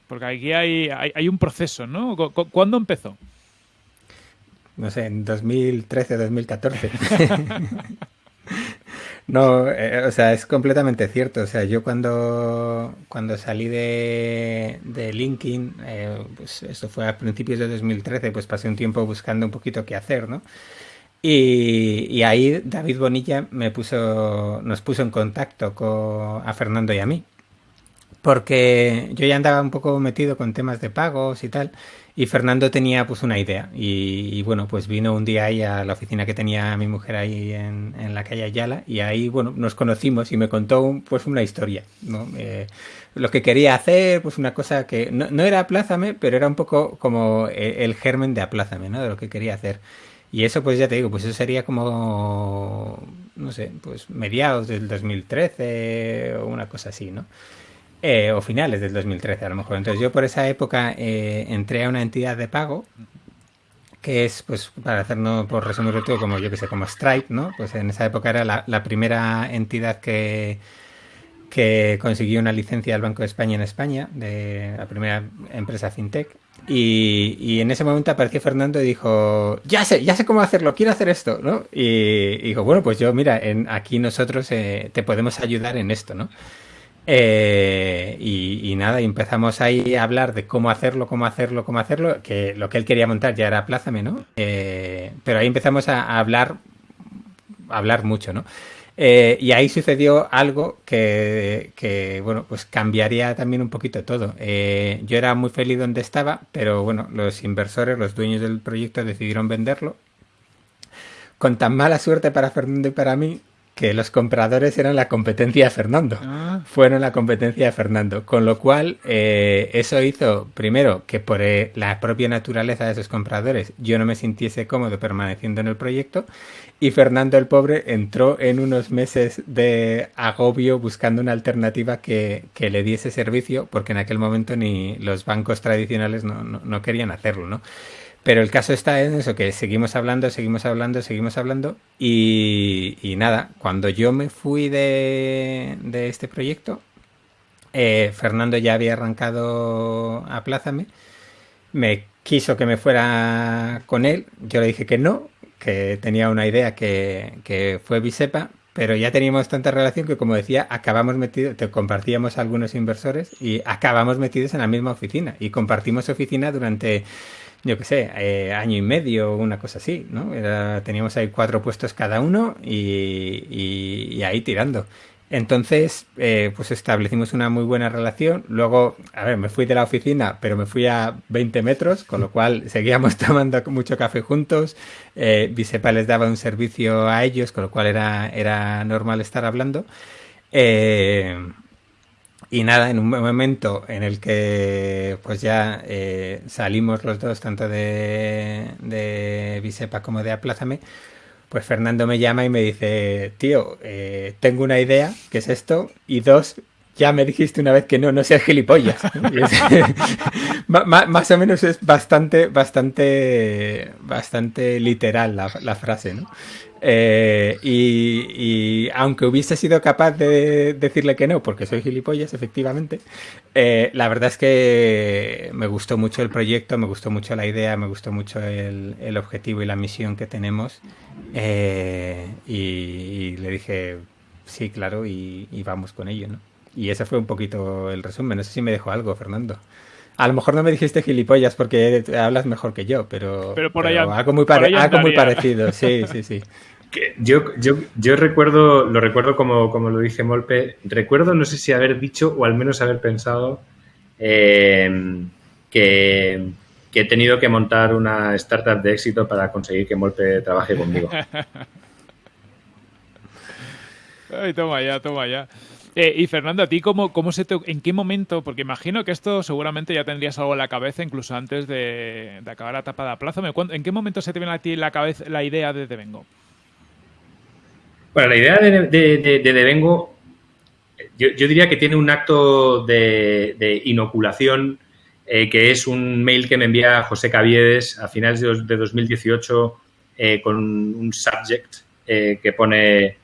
Porque aquí hay, hay, un proceso, ¿no? ¿Cuándo empezó? No sé, en 2013, 2014. [laughs] no, eh, o sea, es completamente cierto. O sea, yo cuando, cuando salí de, de LinkedIn, eh, pues esto fue a principios de 2013, pues pasé un tiempo buscando un poquito qué hacer, ¿no? Y, y, ahí David Bonilla me puso, nos puso en contacto con, a Fernando y a mí porque yo ya andaba un poco metido con temas de pagos y tal, y Fernando tenía pues una idea, y, bueno, pues vino un día ahí a la oficina que tenía mi mujer ahí en, en la calle Ayala, y ahí, bueno, nos conocimos y me contó pues una historia, ¿no? Eh, lo que quería hacer, pues una cosa que no, no era Aplázame, pero era un poco como el, germen de Aplázame, ¿no? De lo que quería hacer. Y eso, pues ya te digo, pues eso sería como, no sé, pues mediados del 2013 o una cosa así, ¿no? Eh, o finales del 2013 a lo mejor. Entonces yo por esa época eh, entré a una entidad de pago que es, pues, para hacernos por resumirlo todo, como yo que sé, como Stripe, ¿no? Pues en esa época era la, primera entidad que, que consiguió una licencia del Banco de España en España, de la primera empresa fintech. Y, en ese momento apareció Fernando y dijo, ya sé, ya sé cómo hacerlo, quiero hacer esto, ¿no? Y, dijo, bueno, pues yo, mira, en, aquí nosotros eh, te podemos ayudar en esto, ¿no? Eh, y, nada, empezamos ahí a hablar de cómo hacerlo, cómo hacerlo, cómo hacerlo, que lo que él quería montar ya era Plázame, ¿no? Eh, pero ahí empezamos a, hablar, hablar mucho, ¿no? Eh, y ahí sucedió algo que, que, bueno, pues cambiaría también un poquito todo. yo era muy feliz donde estaba, pero bueno, los inversores, los dueños del proyecto decidieron venderlo. Con tan mala suerte para Fernando y para mí, que los compradores eran la competencia de Fernando. Ah. Fueron la competencia de Fernando. Con lo cual, eh, eso hizo, primero, que por eh, la propia naturaleza de esos compradores yo no me sintiese cómodo permaneciendo en el proyecto. Y Fernando el pobre entró en unos meses de agobio buscando una alternativa que, le diese servicio, porque en aquel momento ni los bancos tradicionales no, no querían hacerlo, ¿no? Pero el caso está en eso, que seguimos hablando, seguimos hablando, seguimos hablando y, nada, cuando yo me fui de, este proyecto, eh, Fernando ya había arrancado a Plázame, me quiso que me fuera con él, yo le dije que no, que tenía una idea que, que fue Bisepa, pero ya teníamos tanta relación que, como decía, acabamos metidos, te compartíamos algunos inversores y acabamos metidos en la misma oficina y compartimos oficina durante yo qué sé, eh, año y medio o una cosa así, ¿no? teníamos ahí cuatro puestos cada uno y, ahí tirando. Entonces, eh, pues establecimos una muy buena relación. Luego, a ver, me fui de la oficina, pero me fui a 20 metros, con lo cual seguíamos [laughs] tomando mucho café juntos. Eh, Bisepa les daba un servicio a ellos, con lo cual era, era normal estar hablando. Eh, y nada, en un momento en el que pues ya eh, salimos los dos, tanto de, de Bisepa como de Aplázame, pues Fernando me llama y me dice, tío, eh, tengo una idea, ¿qué es esto? Y dos, ya me dijiste una vez que no, no seas gilipollas. [laughs] [laughs] más o menos es bastante, bastante, bastante literal la, la frase, ¿no? Eh, y, aunque hubiese sido capaz de decirle que no, porque soy gilipollas, efectivamente, eh, la verdad es que me gustó mucho el proyecto, me gustó mucho la idea, me gustó mucho el, objetivo y la misión que tenemos. Eh, y, le dije, sí, claro, y, vamos con ello, ¿no? Y ese fue un poquito el resumen. No sé si me dejó algo, Fernando. A lo mejor no me dijiste gilipollas porque hablas mejor que yo, pero, pero por allá, algo, muy, algo muy parecido, sí, [laughs] sí, sí. Yo, yo, yo recuerdo, lo recuerdo como, como lo dice Molpe, recuerdo no sé si haber dicho o al menos haber pensado eh, que, he tenido que montar una startup de éxito para conseguir que Molpe trabaje conmigo. [laughs] Ay, toma ya, toma ya. Eh, y Fernando, ¿a ti cómo, cómo se te, en qué momento? Porque imagino que esto seguramente ya tendrías algo en la cabeza incluso antes de, acabar la etapa de plazo. ¿En qué momento se te viene a ti la cabeza la idea de Devengo? Bueno, la idea de, de, Devengo, yo, diría que tiene un acto de, inoculación, eh, que es un mail que me envía José Caviedes a finales de, 2018 eh, con un subject eh, que pone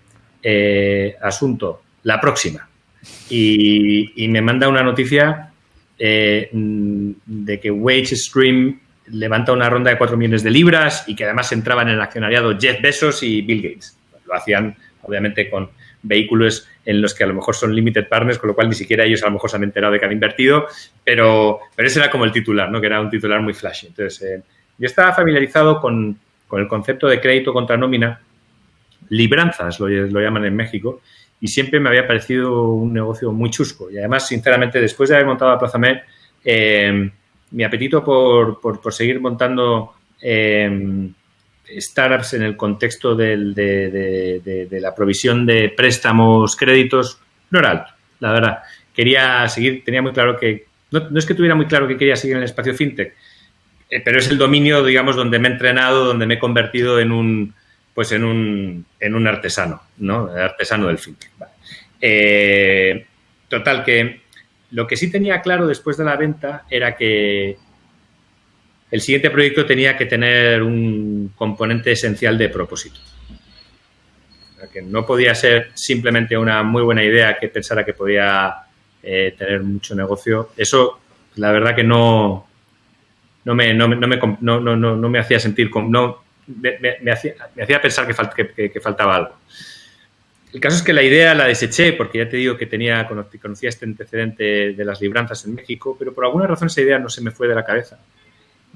asunto, la próxima. Y, me manda una noticia de que Wage Stream levanta una ronda de 4 millones de libras y que además entraban en el accionariado Jeff Bezos y Bill Gates lo hacían obviamente con vehículos en los que a lo mejor son limited partners, con lo cual ni siquiera ellos a lo mejor se han enterado de que han invertido, pero, pero ese era como el titular, ¿no? que era un titular muy flashy. Entonces, eh, yo estaba familiarizado con, el concepto de crédito contra nómina, libranzas lo, llaman en México, y siempre me había parecido un negocio muy chusco. Y además, sinceramente, después de haber montado a Plaza eh, mi apetito por, por, seguir montando eh, startups en el contexto de, la provisión de préstamos, créditos, no era alto, la verdad. Quería seguir, tenía muy claro que, no, es que tuviera muy claro que quería seguir en el espacio fintech, eh, pero es el dominio, digamos, donde me he entrenado, donde me he convertido en un, pues en un, en un artesano, ¿no? artesano del fintech. Eh, total, que lo que sí tenía claro después de la venta era que el siguiente proyecto tenía que tener un componente esencial de propósito. que no podía ser simplemente una muy buena idea que pensara que podía eh, tener mucho negocio. Eso, la verdad que no, no, me, no, me, no, me hacía sentir, no, me, hacía, me hacía, pensar que, que, faltaba algo. El caso es que la idea la deseché porque ya te digo que tenía, conocía este antecedente de las libranzas en México, pero por alguna razón esa idea no se me fue de la cabeza.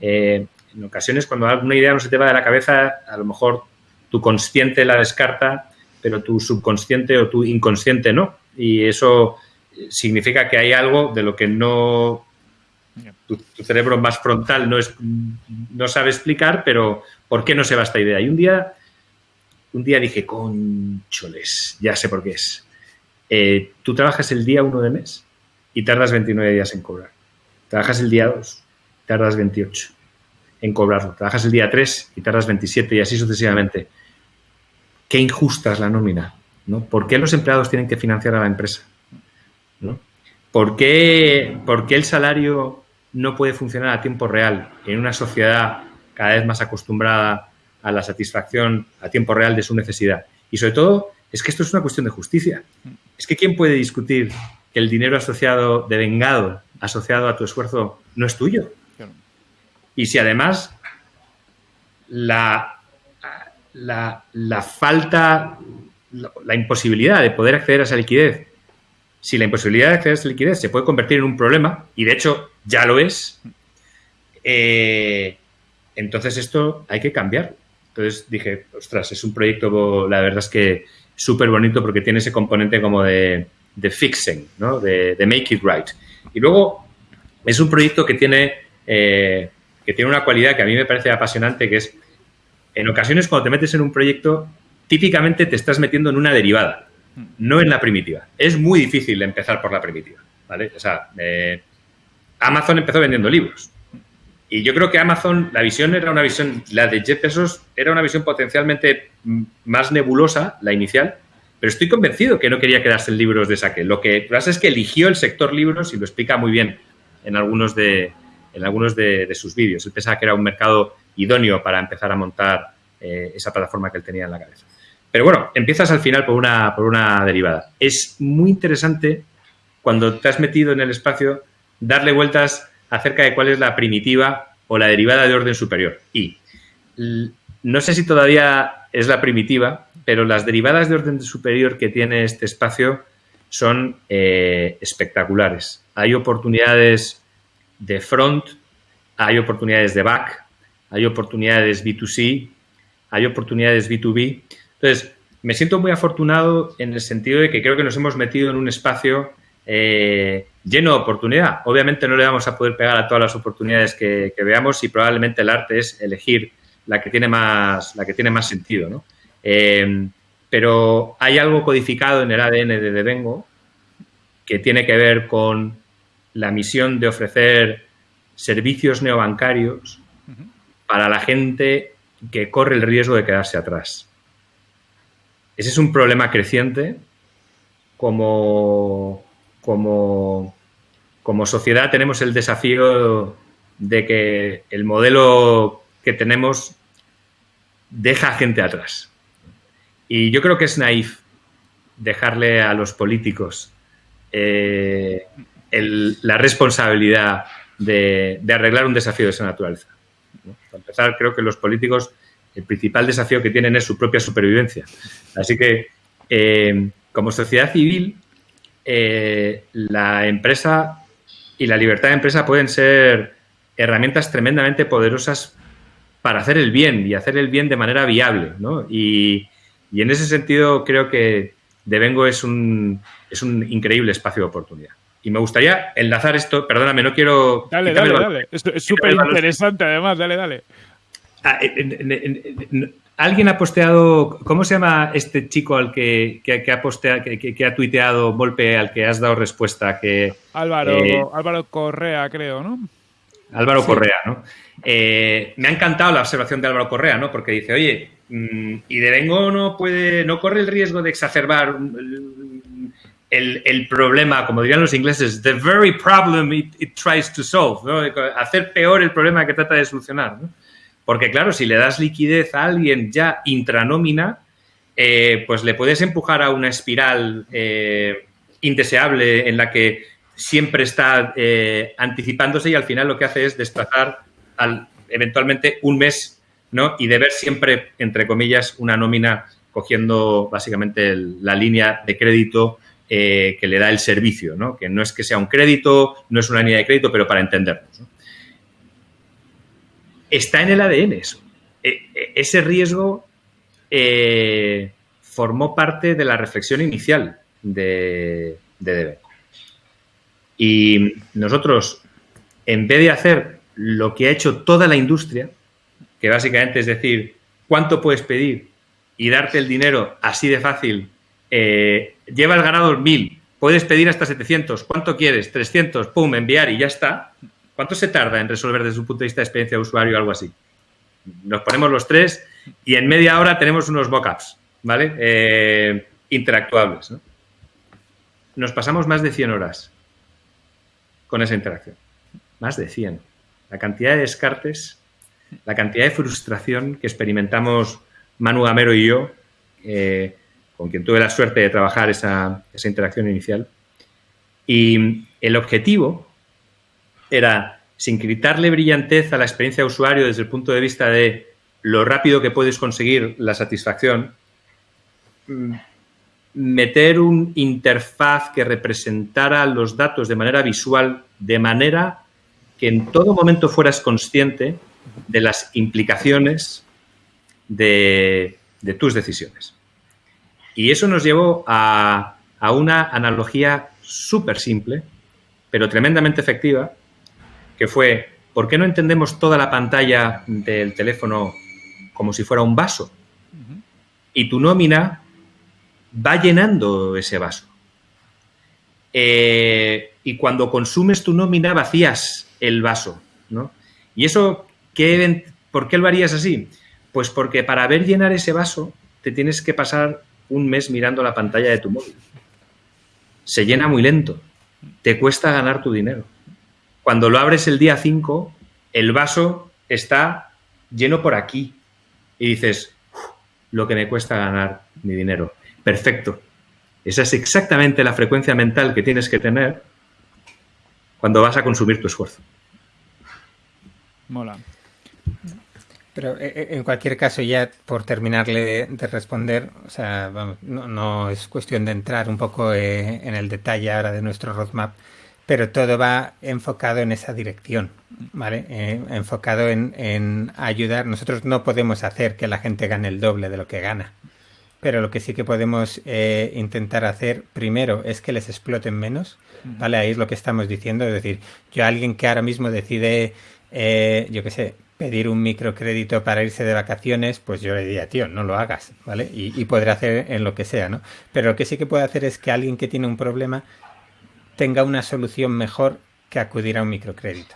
Eh, en ocasiones, cuando alguna idea no se te va de la cabeza, a lo mejor tu consciente la descarta, pero tu subconsciente o tu inconsciente no. Y eso significa que hay algo de lo que no tu, cerebro más frontal no, es, no sabe explicar, pero ¿por qué no se va esta idea? Y un día un día dije, concholes, ya sé por qué es. Eh, tú trabajas el día 1 de mes y tardas 29 días en cobrar. Trabajas el día 2, tardas 28 en cobrarlo. Trabajas el día 3 y tardas 27 y así sucesivamente. Qué injusta es la nómina. ¿no? ¿Por qué los empleados tienen que financiar a la empresa? ¿no? ¿Por, qué, ¿Por qué el salario no puede funcionar a tiempo real en una sociedad cada vez más acostumbrada a la satisfacción a tiempo real de su necesidad? Y sobre todo, es que esto es una cuestión de justicia. Es que ¿quién puede discutir que el dinero asociado, de vengado, asociado a tu esfuerzo, no es tuyo? Y si además la, la, falta, la, imposibilidad de poder acceder a esa liquidez, si la imposibilidad de acceder a esa liquidez se puede convertir en un problema, y de hecho ya lo es, eh, entonces esto hay que cambiar. Entonces dije, ostras, es un proyecto, la verdad es que súper bonito porque tiene ese componente como de, fixing, ¿no? de, make it right. Y luego es un proyecto que tiene, eh, que tiene una cualidad que a mí me parece apasionante, que es, en ocasiones cuando te metes en un proyecto, típicamente te estás metiendo en una derivada, no en la primitiva. Es muy difícil empezar por la primitiva, eh, Amazon empezó vendiendo libros. Y yo creo que Amazon, la visión era una visión, la de Jeff Bezos era una visión potencialmente más nebulosa, la inicial, pero estoy convencido que no quería quedarse en libros de saque. Lo que pasa es que eligió el sector libros y lo explica muy bien en algunos de, en algunos de, sus vídeos. Él pensaba que era un mercado idóneo para empezar a montar eh, esa plataforma que él tenía en la cabeza. Pero bueno, empiezas al final por una, por una derivada. Es muy interesante cuando te has metido en el espacio darle vueltas acerca de cuál es la primitiva o la derivada de orden superior. Y no sé si todavía es la primitiva, pero las derivadas de orden superior que tiene este espacio son eh, espectaculares. Hay oportunidades de front, hay oportunidades de back, hay oportunidades B2C, hay oportunidades B2B. Entonces, me siento muy afortunado en el sentido de que creo que nos hemos metido en un espacio eh, lleno de oportunidad. Obviamente no le vamos a poder pegar a todas las oportunidades que, veamos y probablemente el arte es elegir la que tiene más, la que tiene más sentido. ¿no? Eh, pero hay algo codificado en el ADN de Devengo que tiene que ver con la misión de ofrecer servicios neobancarios para la gente que corre el riesgo de quedarse atrás. Ese es un problema creciente como, como, como sociedad tenemos el desafío de que el modelo que tenemos deja gente atrás. Y yo creo que es naif dejarle a los políticos eh, la responsabilidad de, arreglar un desafío de esa naturaleza. Para empezar, creo que los políticos el principal desafío que tienen es su propia supervivencia. Así que, eh, como sociedad civil, eh, la empresa y la libertad de empresa pueden ser herramientas tremendamente poderosas para hacer el bien y hacer el bien de manera viable. Y, en ese sentido creo que Devengo es un, es un increíble espacio de oportunidad. Y me gustaría enlazar esto, perdóname, no quiero... Dale, dale, dale. Es súper interesante además, dale, dale. Ah, Alguien ha posteado, ¿cómo se llama este chico al que, ha posteado, que, ha tuiteado golpe al que has dado respuesta? Que, Álvaro, eh, Álvaro Correa, creo, ¿no? Álvaro Correa, ¿no? Eh, me ha encantado la observación de Álvaro Correa, ¿no? Porque dice, oye, mm, y de vengo no puede, no corre el riesgo de exacerbar el, el, problema, como dirían los ingleses, the very problem it, tries to solve, ¿no? Hacer peor el problema que trata de solucionar, ¿no? Porque claro, si le das liquidez a alguien ya intranómina, eh, pues le puedes empujar a una espiral eh, indeseable en la que siempre está eh, anticipándose y al final lo que hace es desplazar al, eventualmente un mes ¿no? y deber siempre, entre comillas, una nómina cogiendo básicamente la línea de crédito que le da el servicio, ¿no? que no es que sea un crédito, no es una línea de crédito, pero para entendernos. ¿no? Está en el ADN eso. E, e, ese riesgo eh, formó parte de la reflexión inicial de, de Y nosotros, en vez de hacer lo que ha hecho toda la industria, que básicamente es decir, ¿cuánto puedes pedir y darte el dinero así de fácil, eh, lleva el ganador 1000, puedes pedir hasta 700, ¿cuánto quieres? 300, pum, enviar y ya está. ¿Cuánto se tarda en resolver desde un punto de vista de experiencia de usuario algo así? Nos ponemos los tres y en media hora tenemos unos mockups, ¿vale? Eh, interactuables. Nos pasamos más de 100 horas con esa interacción. Más de 100. La cantidad de descartes, la cantidad de frustración que experimentamos Manu Gamero y yo, eh, con quien tuve la suerte de trabajar esa, esa interacción inicial. Y el objetivo era, sin quitarle brillantez a la experiencia de usuario desde el punto de vista de lo rápido que puedes conseguir la satisfacción, mm, meter un interfaz que representara los datos de manera visual, de manera que en todo momento fueras consciente de las implicaciones de, tus decisiones. Y eso nos llevó a, a una analogía súper simple, pero tremendamente efectiva, que fue, ¿por qué no entendemos toda la pantalla del teléfono como si fuera un vaso? Y tu nómina va llenando ese vaso. Eh, y cuando consumes tu nómina vacías el vaso, ¿no? Y eso, ¿qué, ¿por qué lo harías así? Pues porque para ver llenar ese vaso te tienes que pasar un mes mirando la pantalla de tu móvil. Se llena muy lento, te cuesta ganar tu dinero. Cuando lo abres el día 5, el vaso está lleno por aquí y dices, lo que me cuesta ganar mi dinero perfecto. Esa es exactamente la frecuencia mental que tienes que tener cuando vas a consumir tu esfuerzo. Mola. Pero eh, eh, en cualquier caso, ya por terminarle de, responder, o sea, no, es cuestión de entrar un poco eh, en el detalle ahora de nuestro roadmap, pero todo va enfocado en esa dirección, ¿vale? enfocado en, en, ayudar. Nosotros no podemos hacer que la gente gane el doble de lo que gana, pero lo que sí que podemos eh, intentar hacer primero es que les exploten menos, ¿vale? Ahí es lo que estamos diciendo, es decir, yo alguien que ahora mismo decide, eh, yo qué sé, pedir un microcrédito para irse de vacaciones, pues yo le diría, tío, no lo hagas, ¿vale? Y, y podrá hacer en lo que sea, ¿no? Pero lo que sí que puede hacer es que alguien que tiene un problema tenga una solución mejor que acudir a un microcrédito.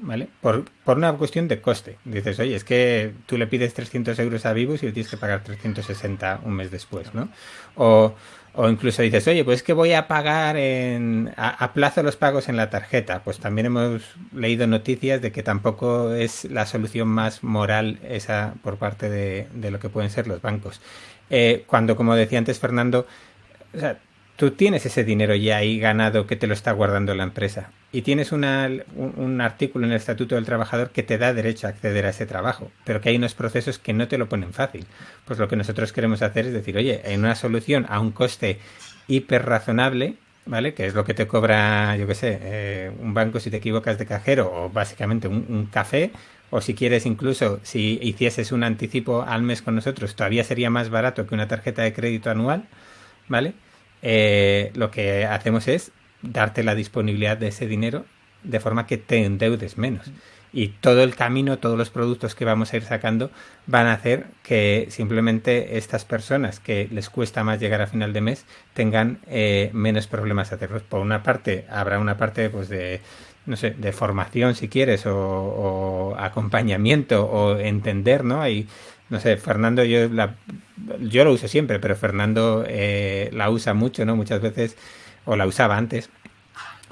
¿vale? Por, por, una cuestión de coste. Dices, oye, es que tú le pides 300 euros a Vivus y le tienes que pagar 360 un mes después, ¿no? O, o incluso dices, oye, pues es que voy a pagar en, a, plazo los pagos en la tarjeta. Pues también hemos leído noticias de que tampoco es la solución más moral esa por parte de, de lo que pueden ser los bancos. Eh, cuando, como decía antes Fernando, o sea, tú tienes ese dinero ya ahí ganado que te lo está guardando la empresa y tienes una, un, artículo en el Estatuto del Trabajador que te da derecho a acceder a ese trabajo, pero que hay unos procesos que no te lo ponen fácil. Pues lo que nosotros queremos hacer es decir, oye, en una solución a un coste hiper razonable, ¿vale? Que es lo que te cobra, yo qué sé, eh, un banco si te equivocas de cajero o básicamente un, un café, o si quieres incluso, si hicieses un anticipo al mes con nosotros, todavía sería más barato que una tarjeta de crédito anual, ¿vale? Eh, lo que hacemos es darte la disponibilidad de ese dinero de forma que te endeudes menos. Y todo el camino, todos los productos que vamos a ir sacando van a hacer que simplemente estas personas que les cuesta más llegar a final de mes tengan eh, menos problemas hacerlos. Por una parte, habrá una parte pues, de, no sé, de formación si quieres, o, o acompañamiento, o entender, ¿no? Hay no sé, Fernando, yo, la, yo lo uso siempre, pero Fernando eh, la usa mucho, ¿no? Muchas veces, o la usaba antes.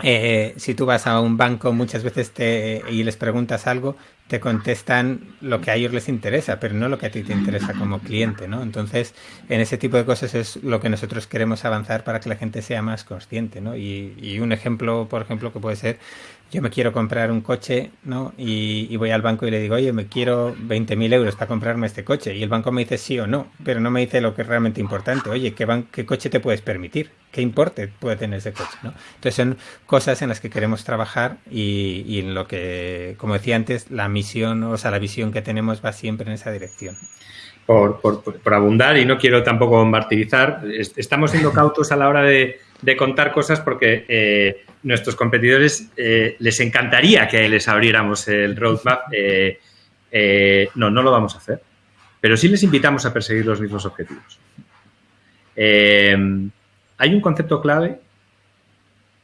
Eh, si tú vas a un banco muchas veces te, y les preguntas algo, te contestan lo que a ellos les interesa, pero no lo que a ti te interesa como cliente, ¿no? Entonces, en ese tipo de cosas es lo que nosotros queremos avanzar para que la gente sea más consciente, ¿no? Y, y un ejemplo, por ejemplo, que puede ser yo me quiero comprar un coche, ¿no? Y, voy al banco y le digo, oye, me quiero 20.000 euros para comprarme este coche. Y el banco me dice sí o no, pero no me dice lo que es realmente importante. Oye, ¿qué, coche te puedes permitir? ¿Qué importe puede tener ese coche? ¿no? Entonces son cosas en las que queremos trabajar y, en lo que, como decía antes, la misión, o sea, la visión que tenemos va siempre en esa dirección. Por, por abundar y no quiero tampoco martirizar, estamos siendo cautos a la hora de de contar cosas porque eh, nuestros competidores eh, les encantaría que les abriéramos el roadmap. Eh, no, no lo vamos a hacer. pero sí les invitamos a perseguir los mismos objetivos. Hay un concepto clave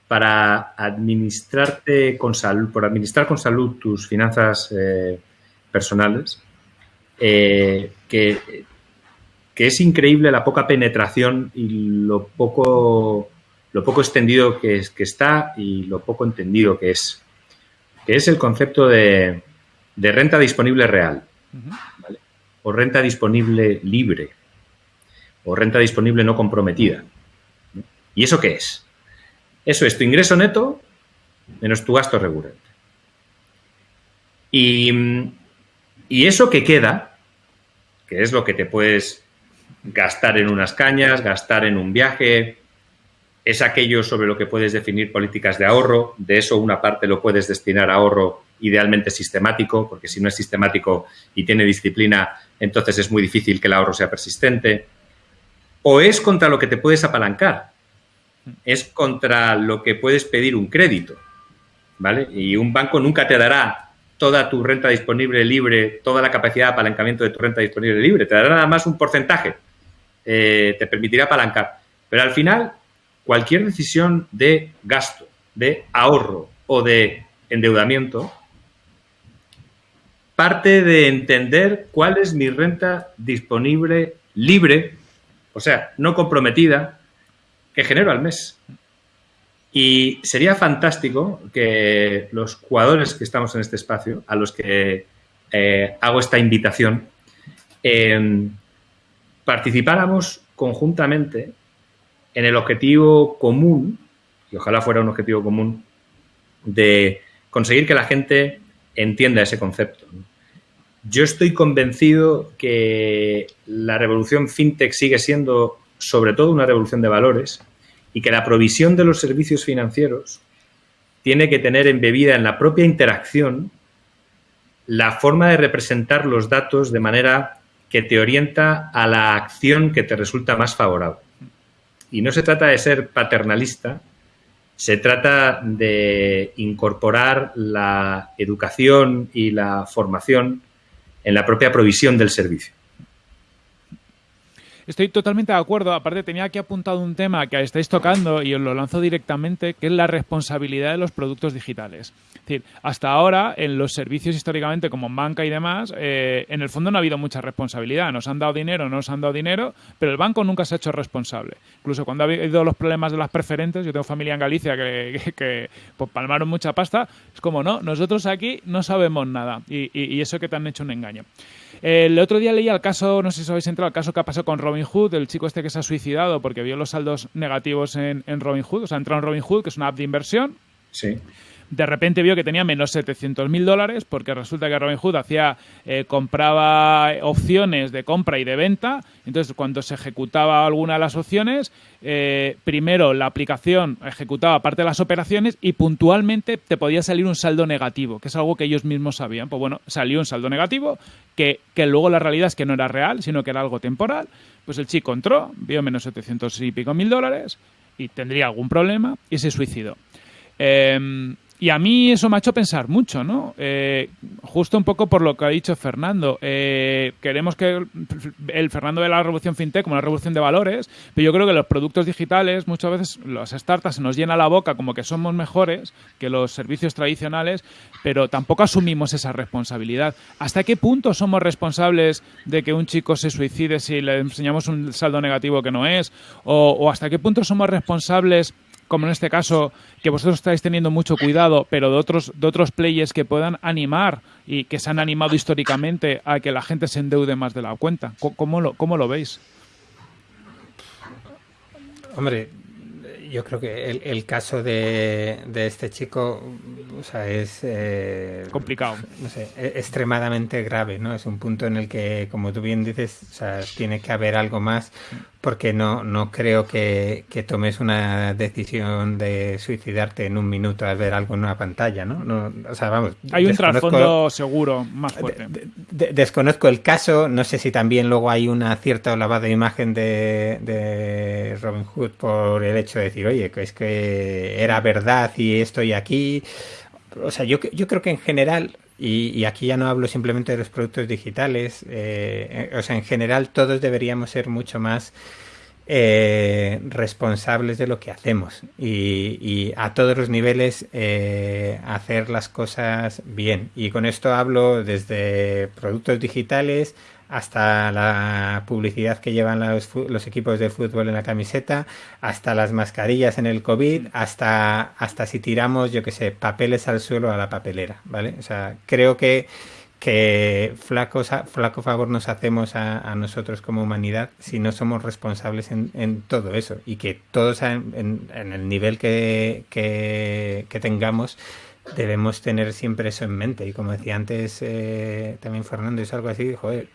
para administrarte con salud, por administrar con salud tus finanzas personales, eh, que, es increíble la poca penetración y lo poco, lo poco extendido que, es, que está y lo poco entendido que es, que es el concepto de, renta disponible real, o renta disponible libre, o renta disponible no comprometida. ¿Y eso qué es? Eso es tu ingreso neto menos tu gasto recurrente. Y, eso que queda, que es lo que te puedes gastar en unas cañas, gastar en un viaje, es aquello sobre lo que puedes definir políticas de ahorro. De eso una parte lo puedes destinar a ahorro idealmente sistemático, porque si no es sistemático y tiene disciplina, entonces es muy difícil que el ahorro sea persistente. O es contra lo que te puedes apalancar es contra lo que puedes pedir un crédito, ¿vale? Y un banco nunca te dará toda tu renta disponible libre, toda la capacidad de apalancamiento de tu renta disponible libre, te dará nada más un porcentaje, eh, te permitirá apalancar. Pero al final, cualquier decisión de gasto, de ahorro o de endeudamiento, parte de entender cuál es mi renta disponible libre, o sea, no comprometida, que genero al mes. Y sería fantástico que los jugadores que estamos en este espacio, a los que eh, hago esta invitación, em, participáramos conjuntamente en el objetivo común, y ojalá fuera un objetivo común, de conseguir que la gente entienda ese concepto. Yo estoy convencido que la revolución fintech sigue siendo sobre todo una revolución de valores y que la provisión de los servicios financieros tiene que tener embebida en la propia interacción la forma de representar los datos de manera que te orienta a la acción que te resulta más favorable. Y no se trata de ser paternalista, se trata de incorporar la educación y la formación en la propia provisión del servicio. Estoy totalmente de acuerdo. Aparte, tenía aquí apuntado un tema que estáis tocando y os lo lanzo directamente, que es la responsabilidad de los productos digitales. Es decir, hasta ahora, en los servicios históricamente como banca y demás, eh, en el fondo no ha habido mucha responsabilidad. Nos han dado dinero, no nos han dado dinero, pero el banco nunca se ha hecho responsable. Incluso cuando ha habido los problemas de las preferentes, yo tengo familia en Galicia que, [laughs] pues, palmaron mucha pasta, es como, no, nosotros aquí no sabemos nada. Y, y eso que te han hecho un engaño. El otro día leía el caso, no sé si os habéis entrado, el caso que ha pasado con Robin Hood, el chico este que se ha suicidado porque vio los saldos negativos en, en Robin Hood. O sea, entró en Robin Hood, que es una app de inversión. Sí de repente vio que tenía menos 700 mil dólares porque resulta que Robinhood hacía, eh, compraba opciones de compra y de venta. Entonces, cuando se ejecutaba alguna de las opciones, eh, primero la aplicación ejecutaba parte de las operaciones y puntualmente te podía salir un saldo negativo, que es algo que ellos mismos sabían. Pues bueno, salió un saldo negativo que, que luego la realidad es que no era real, sino que era algo temporal. Pues el chico entró, vio menos 700 y pico mil dólares y tendría algún problema y se suicidó. Eh, y a mí eso me ha hecho pensar mucho, ¿no? Eh, justo un poco por lo que ha dicho Fernando. Eh, queremos que el, Fernando ve la revolución fintech como una revolución de valores, pero yo creo que los productos digitales, muchas veces las startups se nos llena la boca como que somos mejores que los servicios tradicionales, pero tampoco asumimos esa responsabilidad. ¿Hasta qué punto somos responsables de que un chico se suicide si le enseñamos un saldo negativo que no es? ¿O, o hasta qué punto somos responsables como en este caso, que vosotros estáis teniendo mucho cuidado, pero de otros, de otros players que puedan animar y que se han animado históricamente a que la gente se endeude más de la cuenta. ¿Cómo lo, cómo lo veis? Hombre, yo creo que el, caso de, este chico o sea, es eh, complicado. No sé, e, extremadamente grave, ¿no? Es un punto en el que, como tú bien dices, o sea, tiene que haber algo más porque no, no creo que, tomes una decisión de suicidarte en un minuto al ver algo en una pantalla, ¿no? o sea, vamos. Hay un trasfondo seguro más fuerte. desconozco el caso, no sé si también luego hay una cierta lavada de imagen de, de Robin Hood por el hecho de decir, oye, que es que era verdad y estoy aquí. O sea, yo, yo creo que en general Y, aquí ya no hablo simplemente de los productos digitales, eh, o sea, en general todos deberíamos ser mucho más eh, responsables de lo que hacemos y, a todos los niveles eh, hacer las cosas bien. Y con esto hablo desde productos digitales hasta la publicidad que llevan los, equipos de fútbol en la camiseta, hasta las mascarillas en el COVID, hasta, hasta si tiramos, yo que sé, papeles al suelo a la papelera, ¿vale? O sea, creo que, que flaco, flaco favor nos hacemos a, nosotros como humanidad si no somos responsables en, todo eso y que todos en, el nivel que, que, tengamos debemos tener siempre eso en mente. Y como decía antes eh, también Fernando, es algo así, joder,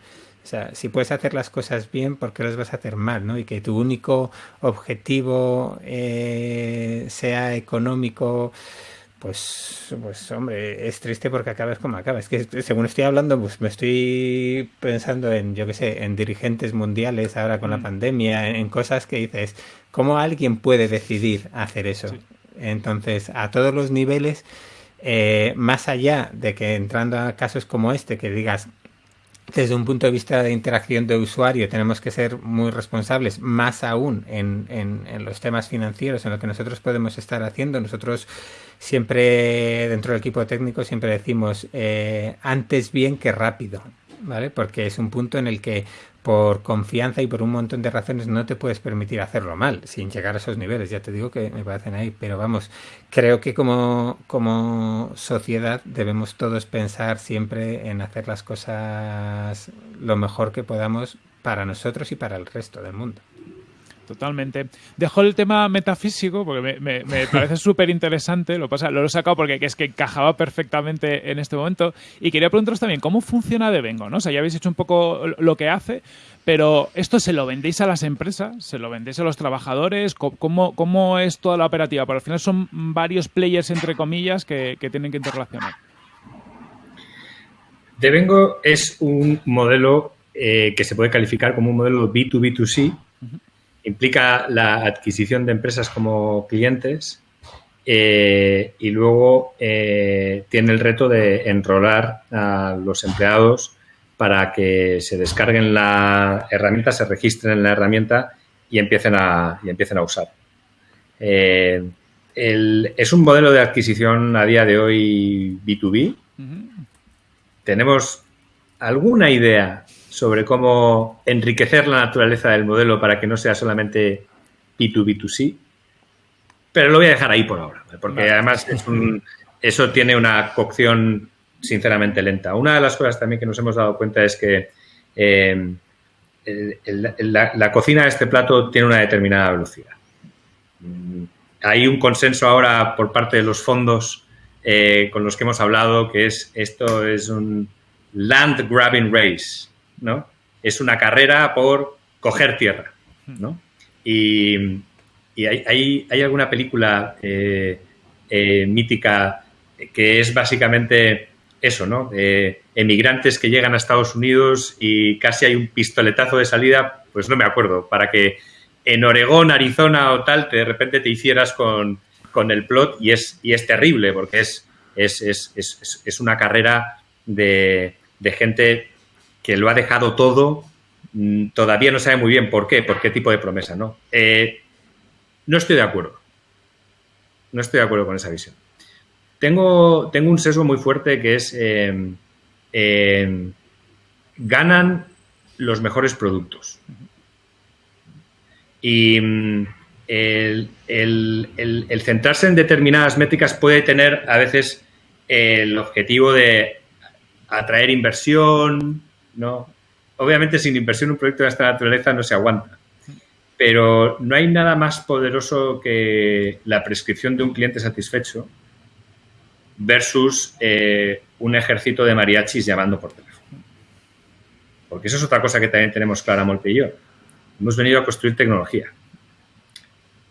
o sea, si puedes hacer las cosas bien, ¿por qué las vas a hacer mal? ¿no? Y que tu único objetivo eh, sea económico, pues, pues hombre, es triste porque acabas como acabas. Es que según estoy hablando, pues me estoy pensando en, yo qué sé, en dirigentes mundiales ahora con la pandemia, en, cosas que dices, ¿cómo alguien puede decidir hacer eso? Entonces, a todos los niveles, eh, más allá de que entrando a casos como este, que digas, desde un punto de vista de interacción de usuario tenemos que ser muy responsables, más aún en, en, los temas financieros, en lo que nosotros podemos estar haciendo. Nosotros siempre, dentro del equipo técnico, siempre decimos eh, antes bien que rápido, ¿vale? Porque es un punto en el que por confianza y por un montón de razones no te puedes permitir hacerlo mal, sin llegar a esos niveles. Ya te digo que me parecen ahí, pero vamos, creo que como, como sociedad debemos todos pensar siempre en hacer las cosas lo mejor que podamos para nosotros y para el resto del mundo. Totalmente. Dejo el tema metafísico porque me, [laughs] parece súper interesante. Lo pasa, lo he sacado porque es que encajaba perfectamente en este momento. Y quería preguntaros también cómo funciona Devengo, ¿no? O sea, ya habéis hecho un poco lo que hace, pero esto se lo vendéis a las empresas, se lo vendéis a los trabajadores. ¿Cómo, cómo es toda la operativa? Porque al final son varios players, entre comillas, que, tienen que interrelacionar. Devengo es un modelo eh, que se puede calificar como un modelo B2B2C implica la adquisición de empresas como clientes eh, y luego eh, tiene el reto de enrolar a los empleados para que se descarguen la herramienta, se registren en la herramienta y empiecen a, y empiecen a usar. Eh, es un modelo de adquisición a día de hoy B2B. Tenemos alguna idea sobre cómo enriquecer la naturaleza del modelo para que no sea solamente B2B2C, pero lo voy a dejar ahí por ahora, porque además eso tiene una cocción sinceramente lenta. Una de las cosas también que nos hemos dado cuenta es que eh, la, cocina de este plato tiene una determinada velocidad. Hay un consenso ahora por parte de los fondos eh, con los que hemos hablado que es esto es un land grabbing race. ¿No? Es una carrera por coger tierra, ¿no? Y, hay, alguna película eh, eh, mítica que es básicamente eso, ¿no? emigrantes que llegan a Estados Unidos y casi hay un pistoletazo de salida, pues no me acuerdo, para que en Oregón, Arizona o tal, de repente te hicieras con, el plot y es, y es terrible porque es, es, es, es una carrera de, de, gente que lo ha dejado todo, mm, todavía no sabe muy bien por qué, por qué tipo de promesa, ¿no? Eh, no estoy de acuerdo. No estoy de acuerdo con esa visión. Tengo, tengo un sesgo muy fuerte que es eh, eh, ganan los mejores productos. Y mm, el, centrarse en determinadas métricas puede tener a veces el objetivo de atraer inversión, no, obviamente sin inversión un proyecto de esta naturaleza no se aguanta. Pero no hay nada más poderoso que la prescripción de un cliente satisfecho versus eh, un ejército de mariachis llamando por teléfono. Porque eso es otra cosa que también tenemos clara Molpe y yo. Hemos venido a construir tecnología,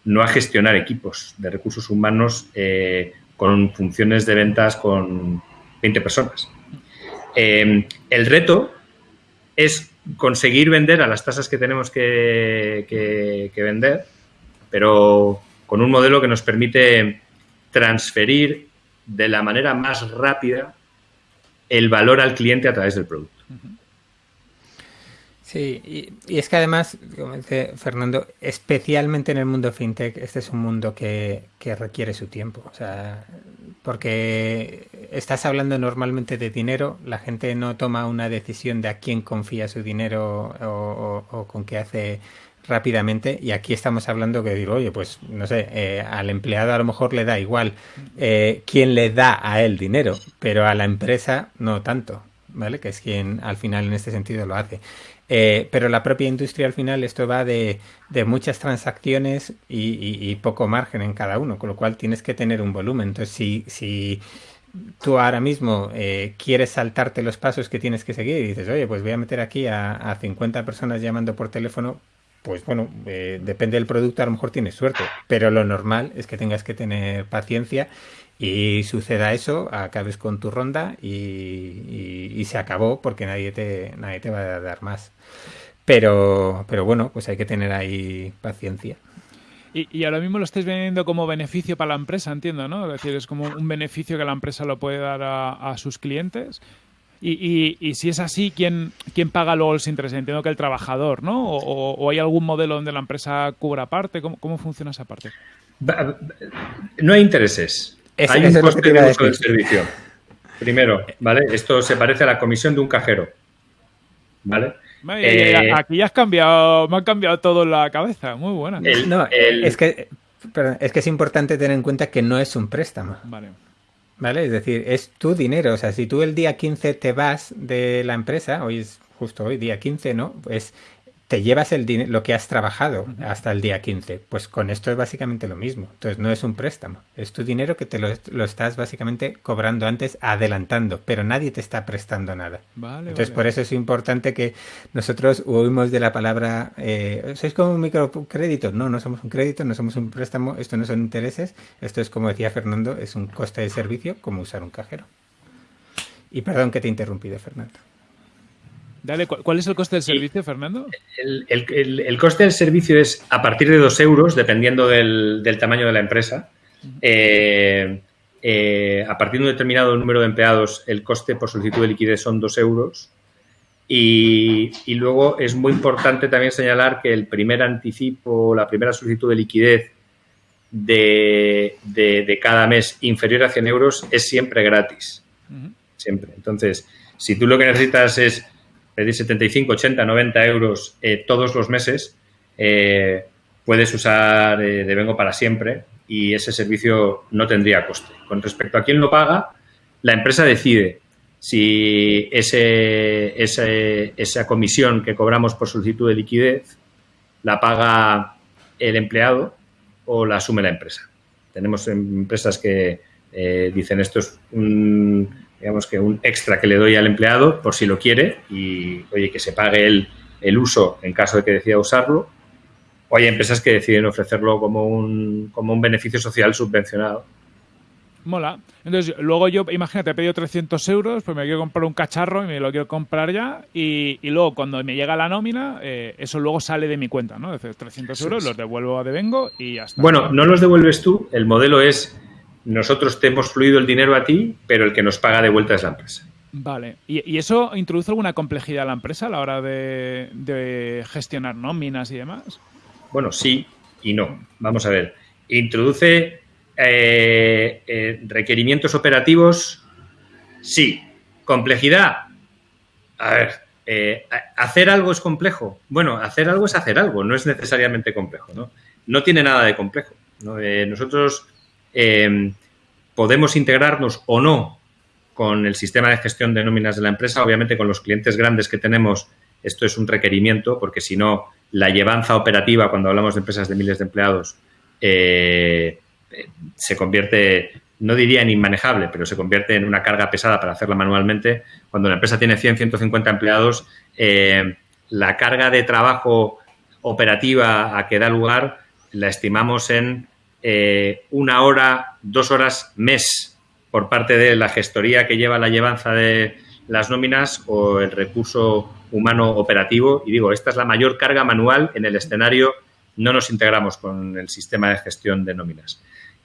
no a gestionar equipos de recursos humanos eh, con funciones de ventas con 20 personas. Eh, el reto es conseguir vender a las tasas que tenemos que, vender, pero con un modelo que nos permite transferir de la manera más rápida el valor al cliente a través del producto. Sí, y, es que además, como dice Fernando, especialmente en el mundo fintech, este es un mundo que, requiere su tiempo. O sea, porque estás hablando normalmente de dinero, la gente no toma una decisión de a quién confía su dinero o, con qué hace rápidamente y aquí estamos hablando que digo, oye, pues no sé, eh, al empleado a lo mejor le da igual eh, quién le da a él dinero, pero a la empresa no tanto, ¿vale? Que es quien al final en este sentido lo hace. Eh, pero la propia industria al final esto va de, muchas transacciones y, poco margen en cada uno, con lo cual tienes que tener un volumen. Entonces, si, si tú ahora mismo eh, quieres saltarte los pasos que tienes que seguir y dices, oye, pues voy a meter aquí a, a 50 personas llamando por teléfono, pues bueno, eh, depende del producto, a lo mejor tienes suerte, pero lo normal es que tengas que tener paciencia y suceda eso, acabes con tu ronda y, se acabó porque nadie te, nadie te va a dar más. Pero, pero bueno, pues hay que tener ahí paciencia. Y, ahora mismo lo estáis viendo como beneficio para la empresa, entiendo, ¿no? Es decir, es como un beneficio que la empresa lo puede dar a, sus clientes. Y, y, si es así, ¿quién, ¿quién paga luego los intereses? Entiendo que el trabajador, ¿no? O, hay algún modelo donde la empresa cubra parte? ¿Cómo, ¿Cómo, funciona esa parte? No hay intereses. Hay un coste de uso del servicio. Primero, ¿vale? Esto se parece a la comisión de un cajero. ¿Vale? Eh, aquí ya has cambiado, me ha cambiado todo en la cabeza. Muy buena. no, es que es que es importante tener en cuenta que no es un préstamo. Vale. ¿Vale? Es decir, es tu dinero. O sea, si tú el día 15 te vas de la empresa, hoy es justo hoy, día 15, ¿no? Pues te llevas el dinero, lo que has trabajado hasta el día 15. Pues con esto es básicamente lo mismo. Entonces no es un préstamo, es tu dinero que te lo, estás básicamente cobrando antes, adelantando, pero nadie te está prestando nada. Entonces por eso es importante que nosotros oímos de la palabra, eh, ¿sois como un microcrédito? No, no somos un crédito, no somos un préstamo, esto no son intereses, esto es como decía Fernando, es un coste de servicio como usar un cajero. Y perdón que te he interrumpido, Fernando. ¿Cuál es el coste del servicio, Fernando? El, coste del servicio es a partir de dos euros, dependiendo del, tamaño de la empresa. Eh, eh, a partir de un determinado número de empleados, el coste por solicitud de liquidez son dos euros. Y, luego es muy importante también señalar que el primer anticipo, la primera solicitud de liquidez de, cada mes inferior a 100 euros es siempre gratis. Siempre. Entonces, si tú lo que necesitas es pedir 75, 80, 90 euros eh, todos los meses, eh, puedes usar eh, Devengo para siempre y ese servicio no tendría coste. Con respecto a quién lo paga, la empresa decide si ese, esa comisión que cobramos por solicitud de liquidez la paga el empleado o la asume la empresa. Tenemos empresas que dicen esto es un digamos que un extra que le doy al empleado por si lo quiere y, oye, que se pague el, el uso en caso de que decida usarlo. O hay empresas que deciden ofrecerlo como un, como un beneficio social subvencionado. Mola. Entonces, luego yo, imagínate, he pedido 300 euros, pues me quiero comprar un cacharro y me lo quiero comprar ya. Y, y luego, cuando me llega la nómina, eh, eso luego sale de mi cuenta, ¿no? Es 300 euros los devuelvo a Devengo y ya está. Bueno, no los devuelves tú. El modelo es nosotros te hemos fluido el dinero a ti, pero el que nos paga de vuelta es la empresa. Vale. ¿Y, eso introduce alguna complejidad a la empresa a la hora de, gestionar nóminas y demás? Bueno, sí y no. Vamos a ver. Introduce eh, eh, requerimientos operativos, sí. Complejidad. A ver, eh, ¿hacer algo es complejo? Bueno, hacer algo es hacer algo, no es necesariamente complejo, ¿no? No tiene nada de complejo. nosotros Em, podemos integrarnos o no con el sistema de gestión de nóminas de la empresa. Obviamente, con los clientes grandes que tenemos, esto es un requerimiento, porque si no, la llevanza operativa, cuando hablamos de empresas de miles de empleados, eh, se convierte, no diría en inmanejable, pero se convierte en una carga pesada para hacerla manualmente. Cuando la empresa tiene 100, 150 empleados, eh, la carga de trabajo operativa a que da lugar la estimamos en eh, una hora, dos horas mes por parte de la gestoría que lleva la llevanza de las nóminas o el recurso humano operativo. Y digo, esta es la mayor carga manual en el escenario. No nos integramos con el sistema de gestión de nóminas.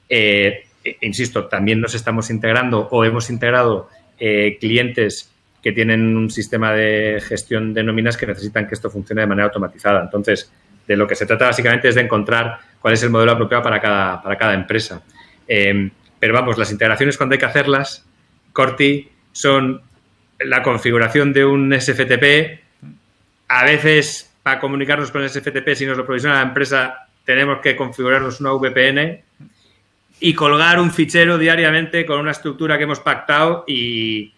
Eh, e, insisto, también nos estamos integrando o hemos integrado eh, clientes que tienen un sistema de gestión de nóminas que necesitan que esto funcione de manera automatizada. Entonces, de lo que se trata básicamente es de encontrar cuál es el modelo apropiado para cada, para cada empresa. Em, pero vamos, las integraciones cuando hay que hacerlas, Corti, son la configuración de un SFTP. A veces, para comunicarnos con el SFTP, si nos lo provisiona la empresa, tenemos que configurarnos una VPN y colgar un fichero diariamente con una estructura que hemos pactado y,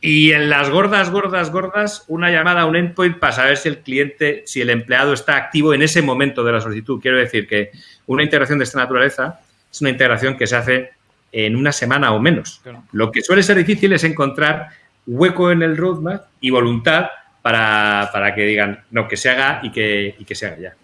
y en las gordas, gordas, gordas, una llamada a un endpoint para saber si el cliente, si el empleado está activo en ese momento de la solicitud. Quiero decir que una integración de esta naturaleza es una integración que se hace en una semana o menos. Lo que suele ser difícil es encontrar hueco en el roadmap y voluntad para, para que digan, no, que se haga y que, y que se haga ya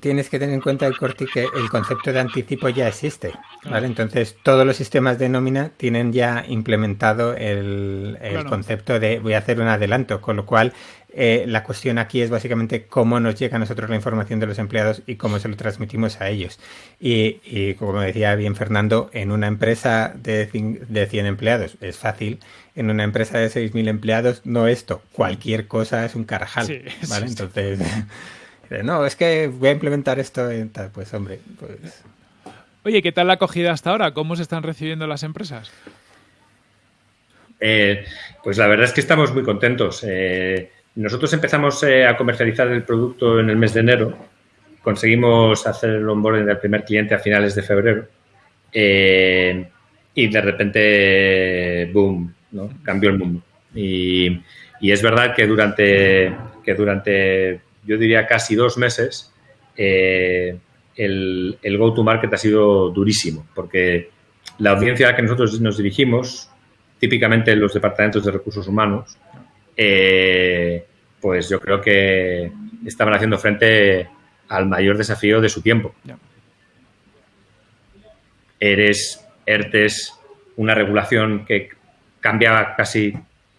tienes que tener en cuenta el corte que el concepto de anticipo ya existe, ¿vale? Entonces todos los sistemas de nómina tienen ya implementado el, concepto de voy a hacer un adelanto, con lo cual eh, la cuestión aquí es básicamente cómo nos llega a nosotros la información de los empleados y cómo se lo transmitimos a ellos. Y, como decía bien Fernando, en una empresa de, de 100 empleados es fácil, en una empresa de 6.000 empleados no esto, cualquier cosa es un carajal, [laughs] ¿vale? Entonces... [laughs] No, es que voy a implementar esto. En tal. Pues hombre, pues... Oye, ¿qué tal la acogida hasta ahora? ¿Cómo se están recibiendo las empresas? Eh, pues la verdad es que estamos muy contentos. Eh, nosotros empezamos eh, a comercializar el producto en el mes de enero. Conseguimos hacer el onboarding del primer cliente a finales de febrero. y de repente, boom, ¿no? cambió el mundo. Y, y es verdad que durante, que durante yo diría casi dos meses, eh, el, go-to-market ha sido durísimo, porque la audiencia a la que nosotros nos dirigimos, típicamente los departamentos de recursos humanos, eh, pues yo creo que estaban haciendo frente al mayor desafío de su tiempo. Eres, ERTES, una regulación que cambiaba casi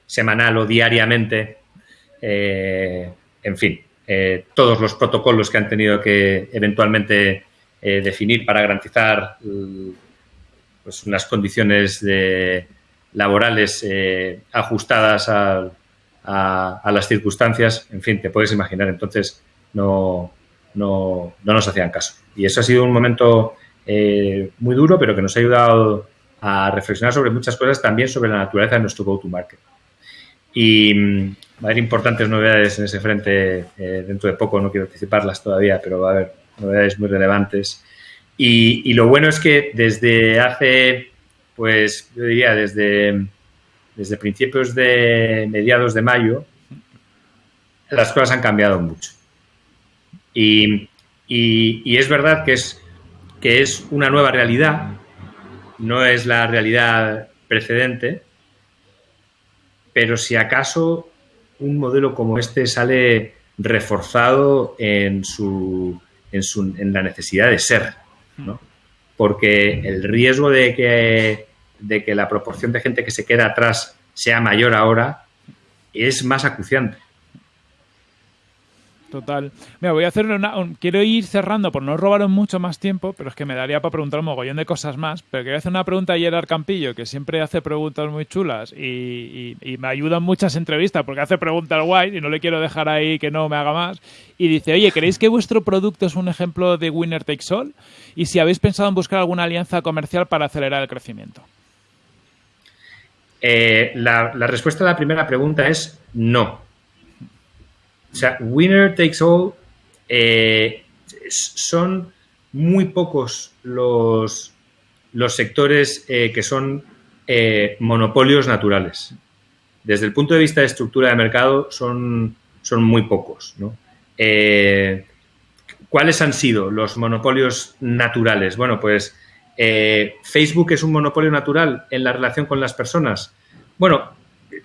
semanal o diariamente, eh, en fin, eh, todos los protocolos que han tenido que eventualmente eh, definir para garantizar mm, pues, unas condiciones laborales eh, ajustadas a, las circunstancias, en fin, te puedes imaginar. Entonces, no, no, no nos hacían caso. Y eso ha sido un momento muy duro, pero que nos ha ayudado a reflexionar sobre muchas cosas, también sobre la naturaleza de nuestro go-to-market. Y, mm, Va a haber importantes novedades en ese frente eh, dentro de poco, no quiero anticiparlas todavía, pero va a haber novedades muy relevantes. Y, lo bueno es que desde hace, pues yo diría desde, desde principios de mediados de mayo, las cosas han cambiado mucho. Y, y, es verdad que es, que es una nueva realidad, no es la realidad precedente, pero si acaso un modelo como este sale reforzado en, su, en, su, en la necesidad de ser, ¿no? Porque el riesgo de que, de que la proporción de gente que se queda atrás sea mayor ahora es más acuciante. Total. Mira, voy a hacer una. quiero ir cerrando por no robaros mucho más tiempo, pero es que me daría para preguntar un mogollón de cosas más. Pero quería hacer una pregunta a Gerard Campillo, que siempre hace preguntas muy chulas y, me ayudan muchas entrevistas porque hace preguntas guay y no le quiero dejar ahí que no me haga más. Y dice: Oye, ¿creéis que vuestro producto es un ejemplo de Winner Takes All? Y si habéis pensado en buscar alguna alianza comercial para acelerar el crecimiento. Eh, la respuesta a la primera pregunta es no sea, winner takes all eh, son muy pocos los, los sectores eh, que son eh, monopolios naturales. Desde el punto de vista de estructura de mercado son, son muy pocos. ¿Cuáles han sido los monopolios naturales? Bueno, pues Facebook es un monopolio natural en la relación con las personas. Bueno,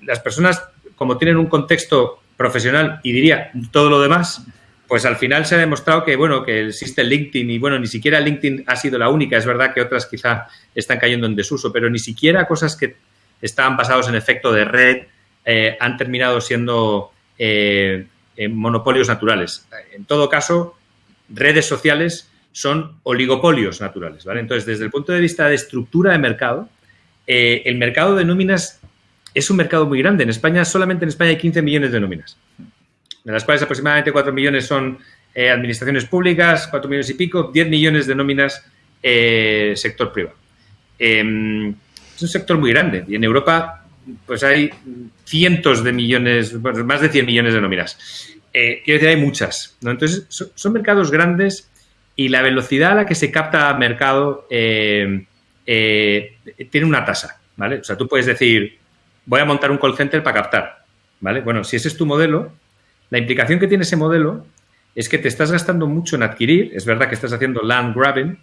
las personas, como tienen un contexto profesional y diría todo lo demás, pues al final se ha demostrado que, bueno, que existe LinkedIn y, bueno, ni siquiera LinkedIn ha sido la única. Es verdad que otras quizá están cayendo en desuso, pero ni siquiera cosas que estaban basados en efecto de red eh, han terminado siendo eh, monopolios naturales. En todo caso, redes sociales son oligopolios naturales, ¿vale? Entonces, desde el punto de vista de estructura de mercado, eh, el mercado de nóminas es un mercado muy grande. En España, solamente en España hay 15 millones de nóminas, de las cuales aproximadamente 4 millones son eh, administraciones públicas, 4 millones y pico, 10 millones de nóminas eh, sector privado. Em, es un sector muy grande y en Europa pues hay cientos de millones, más de 100 millones de nóminas. quiero decir, hay muchas. Entonces, son, mercados grandes y la velocidad a la que se capta mercado tiene una tasa, ¿vale? O sea, tú puedes decir, voy a montar un call center para captar, ¿vale? Bueno, si ese es tu modelo, la implicación que tiene ese modelo es que te estás gastando mucho en adquirir, es verdad que estás haciendo land grabbing,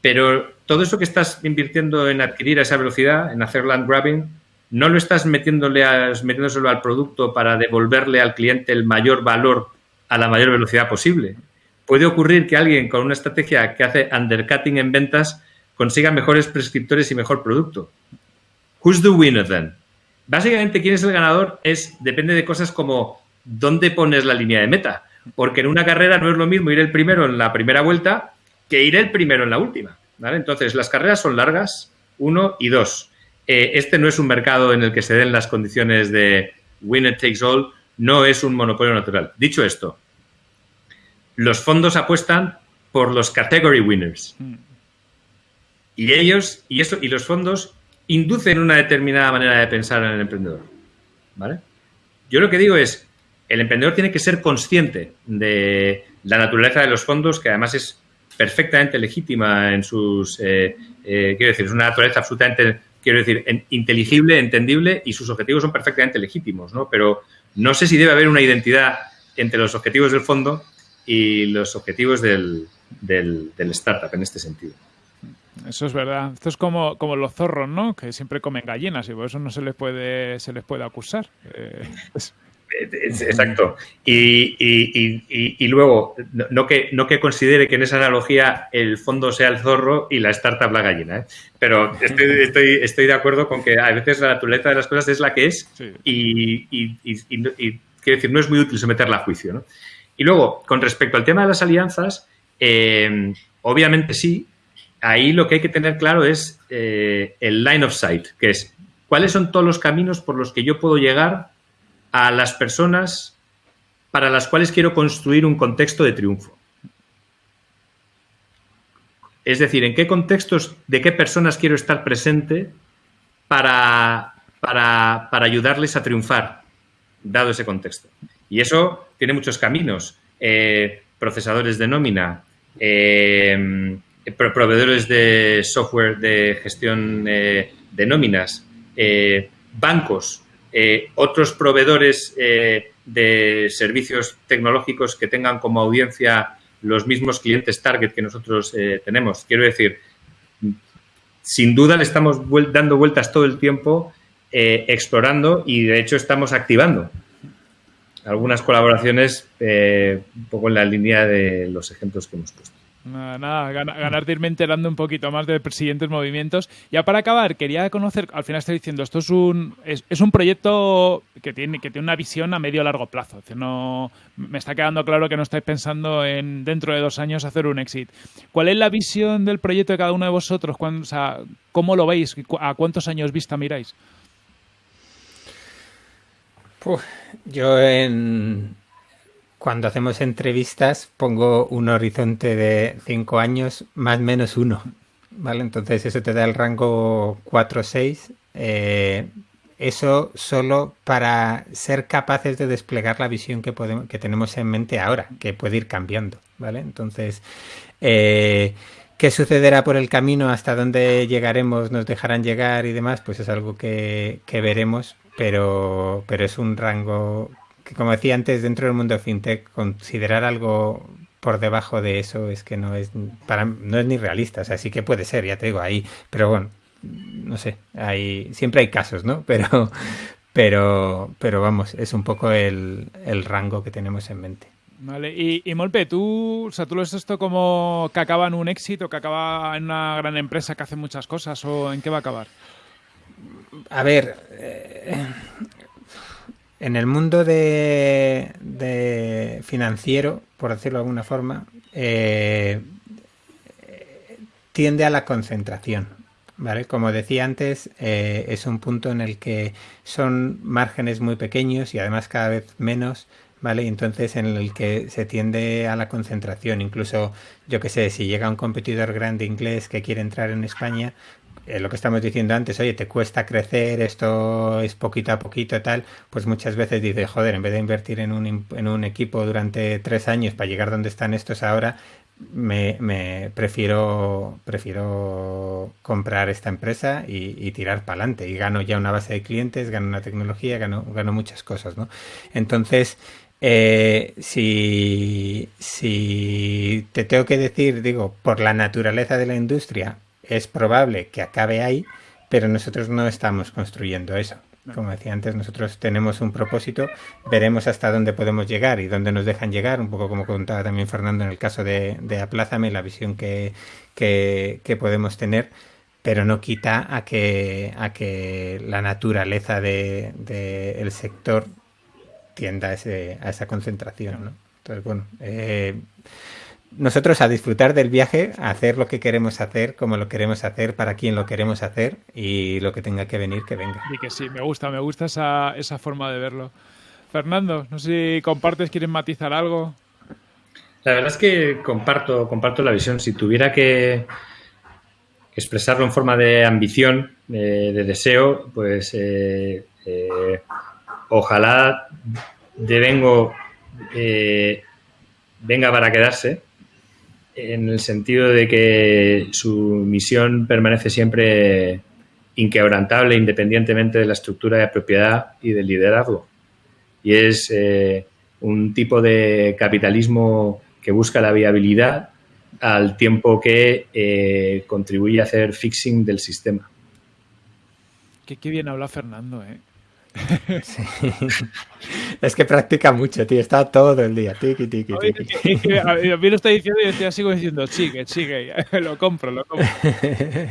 pero todo eso que estás invirtiendo en adquirir a esa velocidad, en hacer land grabbing, no lo estás metiéndole a, metiéndoselo al producto para devolverle al cliente el mayor valor a la mayor velocidad posible. Puede ocurrir que alguien con una estrategia que hace undercutting en ventas consiga mejores prescriptores y mejor producto. Who's the winner then? Básicamente, quién es el ganador es depende de cosas como dónde pones la línea de meta. Porque en una carrera no es lo mismo ir el primero en la primera vuelta que ir el primero en la última. Entonces, las carreras son largas, uno y dos. Eh, este no es un mercado en el que se den las condiciones de winner takes all, no es un monopolio natural. Dicho esto, los fondos apuestan por los category winners. Mm. Y ellos, y eso, y los fondos inducen una determinada manera de pensar en el emprendedor. ¿Vale? Yo lo que digo es, el emprendedor tiene que ser consciente de la naturaleza de los fondos, que además es perfectamente legítima en sus, eh, eh, quiero decir, es una naturaleza absolutamente, quiero decir, inteligible, entendible y sus objetivos son perfectamente legítimos, ¿no? Pero no sé si debe haber una identidad entre los objetivos del fondo y los objetivos del, del startup en este sentido. Eso es verdad. Esto es como, como los zorros, ¿no? Que siempre comen gallinas y por eso no se les puede, se les puede acusar. Eh, exacto. Y, luego, no que, no que considere que en esa analogía el fondo sea el zorro y la startup la gallina, ¿eh? pero estoy, estoy, estoy, de acuerdo con que a veces la naturaleza de las cosas es la que es y, quiero decir, no es muy útil someterla a juicio. ¿no? Y luego, con respecto al tema de las alianzas, eh, obviamente sí, ahí lo que hay que tener claro es eh, el line of sight, que es cuáles son todos los caminos por los que yo puedo llegar a las personas para las cuales quiero construir un contexto de triunfo. Es decir, en qué contextos, de qué personas quiero estar presente para, para, ayudarles a triunfar, dado ese contexto. Y eso tiene muchos caminos. Eh, procesadores de nómina, eh, proveedores de software de gestión eh, de nóminas, eh, bancos, otros proveedores de servicios tecnológicos que tengan como audiencia los mismos clientes target que nosotros tenemos. Quiero decir, sin duda le estamos dando vueltas todo el tiempo, explorando y de hecho estamos activando algunas colaboraciones un poco en la línea de los ejemplos que hemos puesto. Nada, nada, ganar de irme enterando un poquito más de siguientes movimientos. Ya para acabar, quería conocer, al final estoy diciendo, esto es un, es, un proyecto que tiene, que tiene una visión a medio largo plazo. no, me está quedando claro que no estáis pensando en dentro de dos años hacer un exit. ¿Cuál es la visión del proyecto de cada uno de vosotros? o sea, ¿Cómo lo veis? ¿A cuántos años vista miráis? yo en, cuando hacemos entrevistas pongo un horizonte de 5 años más menos uno, ¿vale? Entonces eso te da el rango 4 o 6. Eh, eso solo para ser capaces de desplegar la visión que, podemos, que tenemos en mente ahora, que puede ir cambiando, ¿vale? Entonces, eh, ¿qué sucederá por el camino? ¿Hasta dónde llegaremos? ¿Nos dejarán llegar y demás? Pues es algo que, que veremos, pero, pero es un rango como decía antes, dentro del mundo fintech, considerar algo por debajo de eso es que no es para no es ni realista, o sea, sí que puede ser, ya te digo, ahí, pero bueno, no sé, hay siempre hay casos, ¿no? [laughs] Pero pero pero vamos, es un poco el, rango que tenemos en mente. Vale, y, y, Molpe, ¿tú, o sea, ¿tú lo ves esto como que acaba en un éxito, que acaba en una gran empresa que hace muchas cosas o en qué va a acabar? A ver, eh, en el mundo de, financiero, por decirlo de alguna forma, eh, tiende a la concentración. ¿vale? Como decía antes, eh, es un punto en el que son márgenes muy pequeños y además cada vez menos, ¿vale? Entonces en el que se tiende a la concentración. Incluso, yo que sé, si llega un competidor grande inglés que quiere entrar en España, eh, lo que estamos diciendo antes, oye, te cuesta crecer, esto es poquito a poquito tal, pues muchas veces dice, joder, en vez de invertir en un, en un equipo durante tres años para llegar donde están estos ahora, me, me prefiero, prefiero comprar esta empresa y, tirar para adelante. Y gano ya una base de clientes, gano una tecnología, gano, gano muchas cosas, ¿no? Entonces, eh, si, si te tengo que decir, digo, por la naturaleza de la industria, es probable que acabe ahí, pero nosotros no estamos construyendo eso. Como decía antes, nosotros tenemos un propósito, veremos hasta dónde podemos llegar y dónde nos dejan llegar, un poco como contaba también Fernando en el caso de, de Aplázame, la visión que, que, podemos tener, pero no quita a que, a que la naturaleza del de, el sector tienda a, ese, a esa concentración. ¿no? Entonces, bueno, eh, nosotros a disfrutar del viaje, a hacer lo que queremos hacer, como lo queremos hacer, para quien lo queremos hacer y lo que tenga que venir, que venga. Y que sí, me gusta, me gusta esa, esa forma de verlo. Fernando, no sé si compartes, quieres matizar algo. La verdad es que comparto, comparto la visión. Si tuviera que expresarlo en forma de ambición, de, deseo, pues eh, eh, ojalá devengo eh, venga para quedarse en el sentido de que su misión permanece siempre inquebrantable independientemente de la estructura de propiedad y del liderazgo. Y es eh, un tipo de capitalismo que busca la viabilidad al tiempo que eh, contribuye a hacer fixing del sistema. Qué, qué bien habla Fernando, ¿eh? Es que practica mucho, tío. Está todo el día. Tiki, tiki, tiki. A mí lo está diciendo y yo sigo diciendo, sigue, sigue. [laughs] Lo compro, lo compro. [laughs]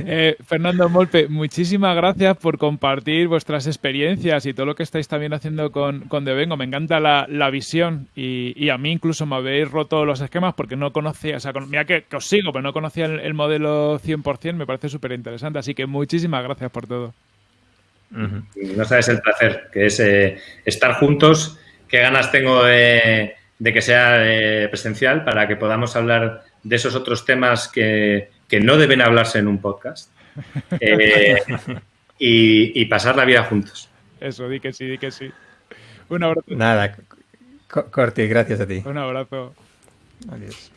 Eh, Fernando Molpe, muchísimas gracias por compartir vuestras experiencias y todo lo que estáis también haciendo con, con Devengo. Me encanta la, visión y, a mí incluso me habéis roto los esquemas porque no conocía, o sea, mira que, os sigo, pero no conocía el, el modelo 100%. Me parece súper interesante. Así que muchísimas gracias por todo. No sabes el placer, que es eh, estar juntos. Qué ganas tengo de, que sea eh, presencial para que podamos hablar de esos otros temas que, no deben hablarse en un podcast eh, [laughs] y, pasar la vida juntos. Eso, di que sí, di que sí. Un abrazo. Nada, Corti, gracias a ti. Un abrazo. Adiós.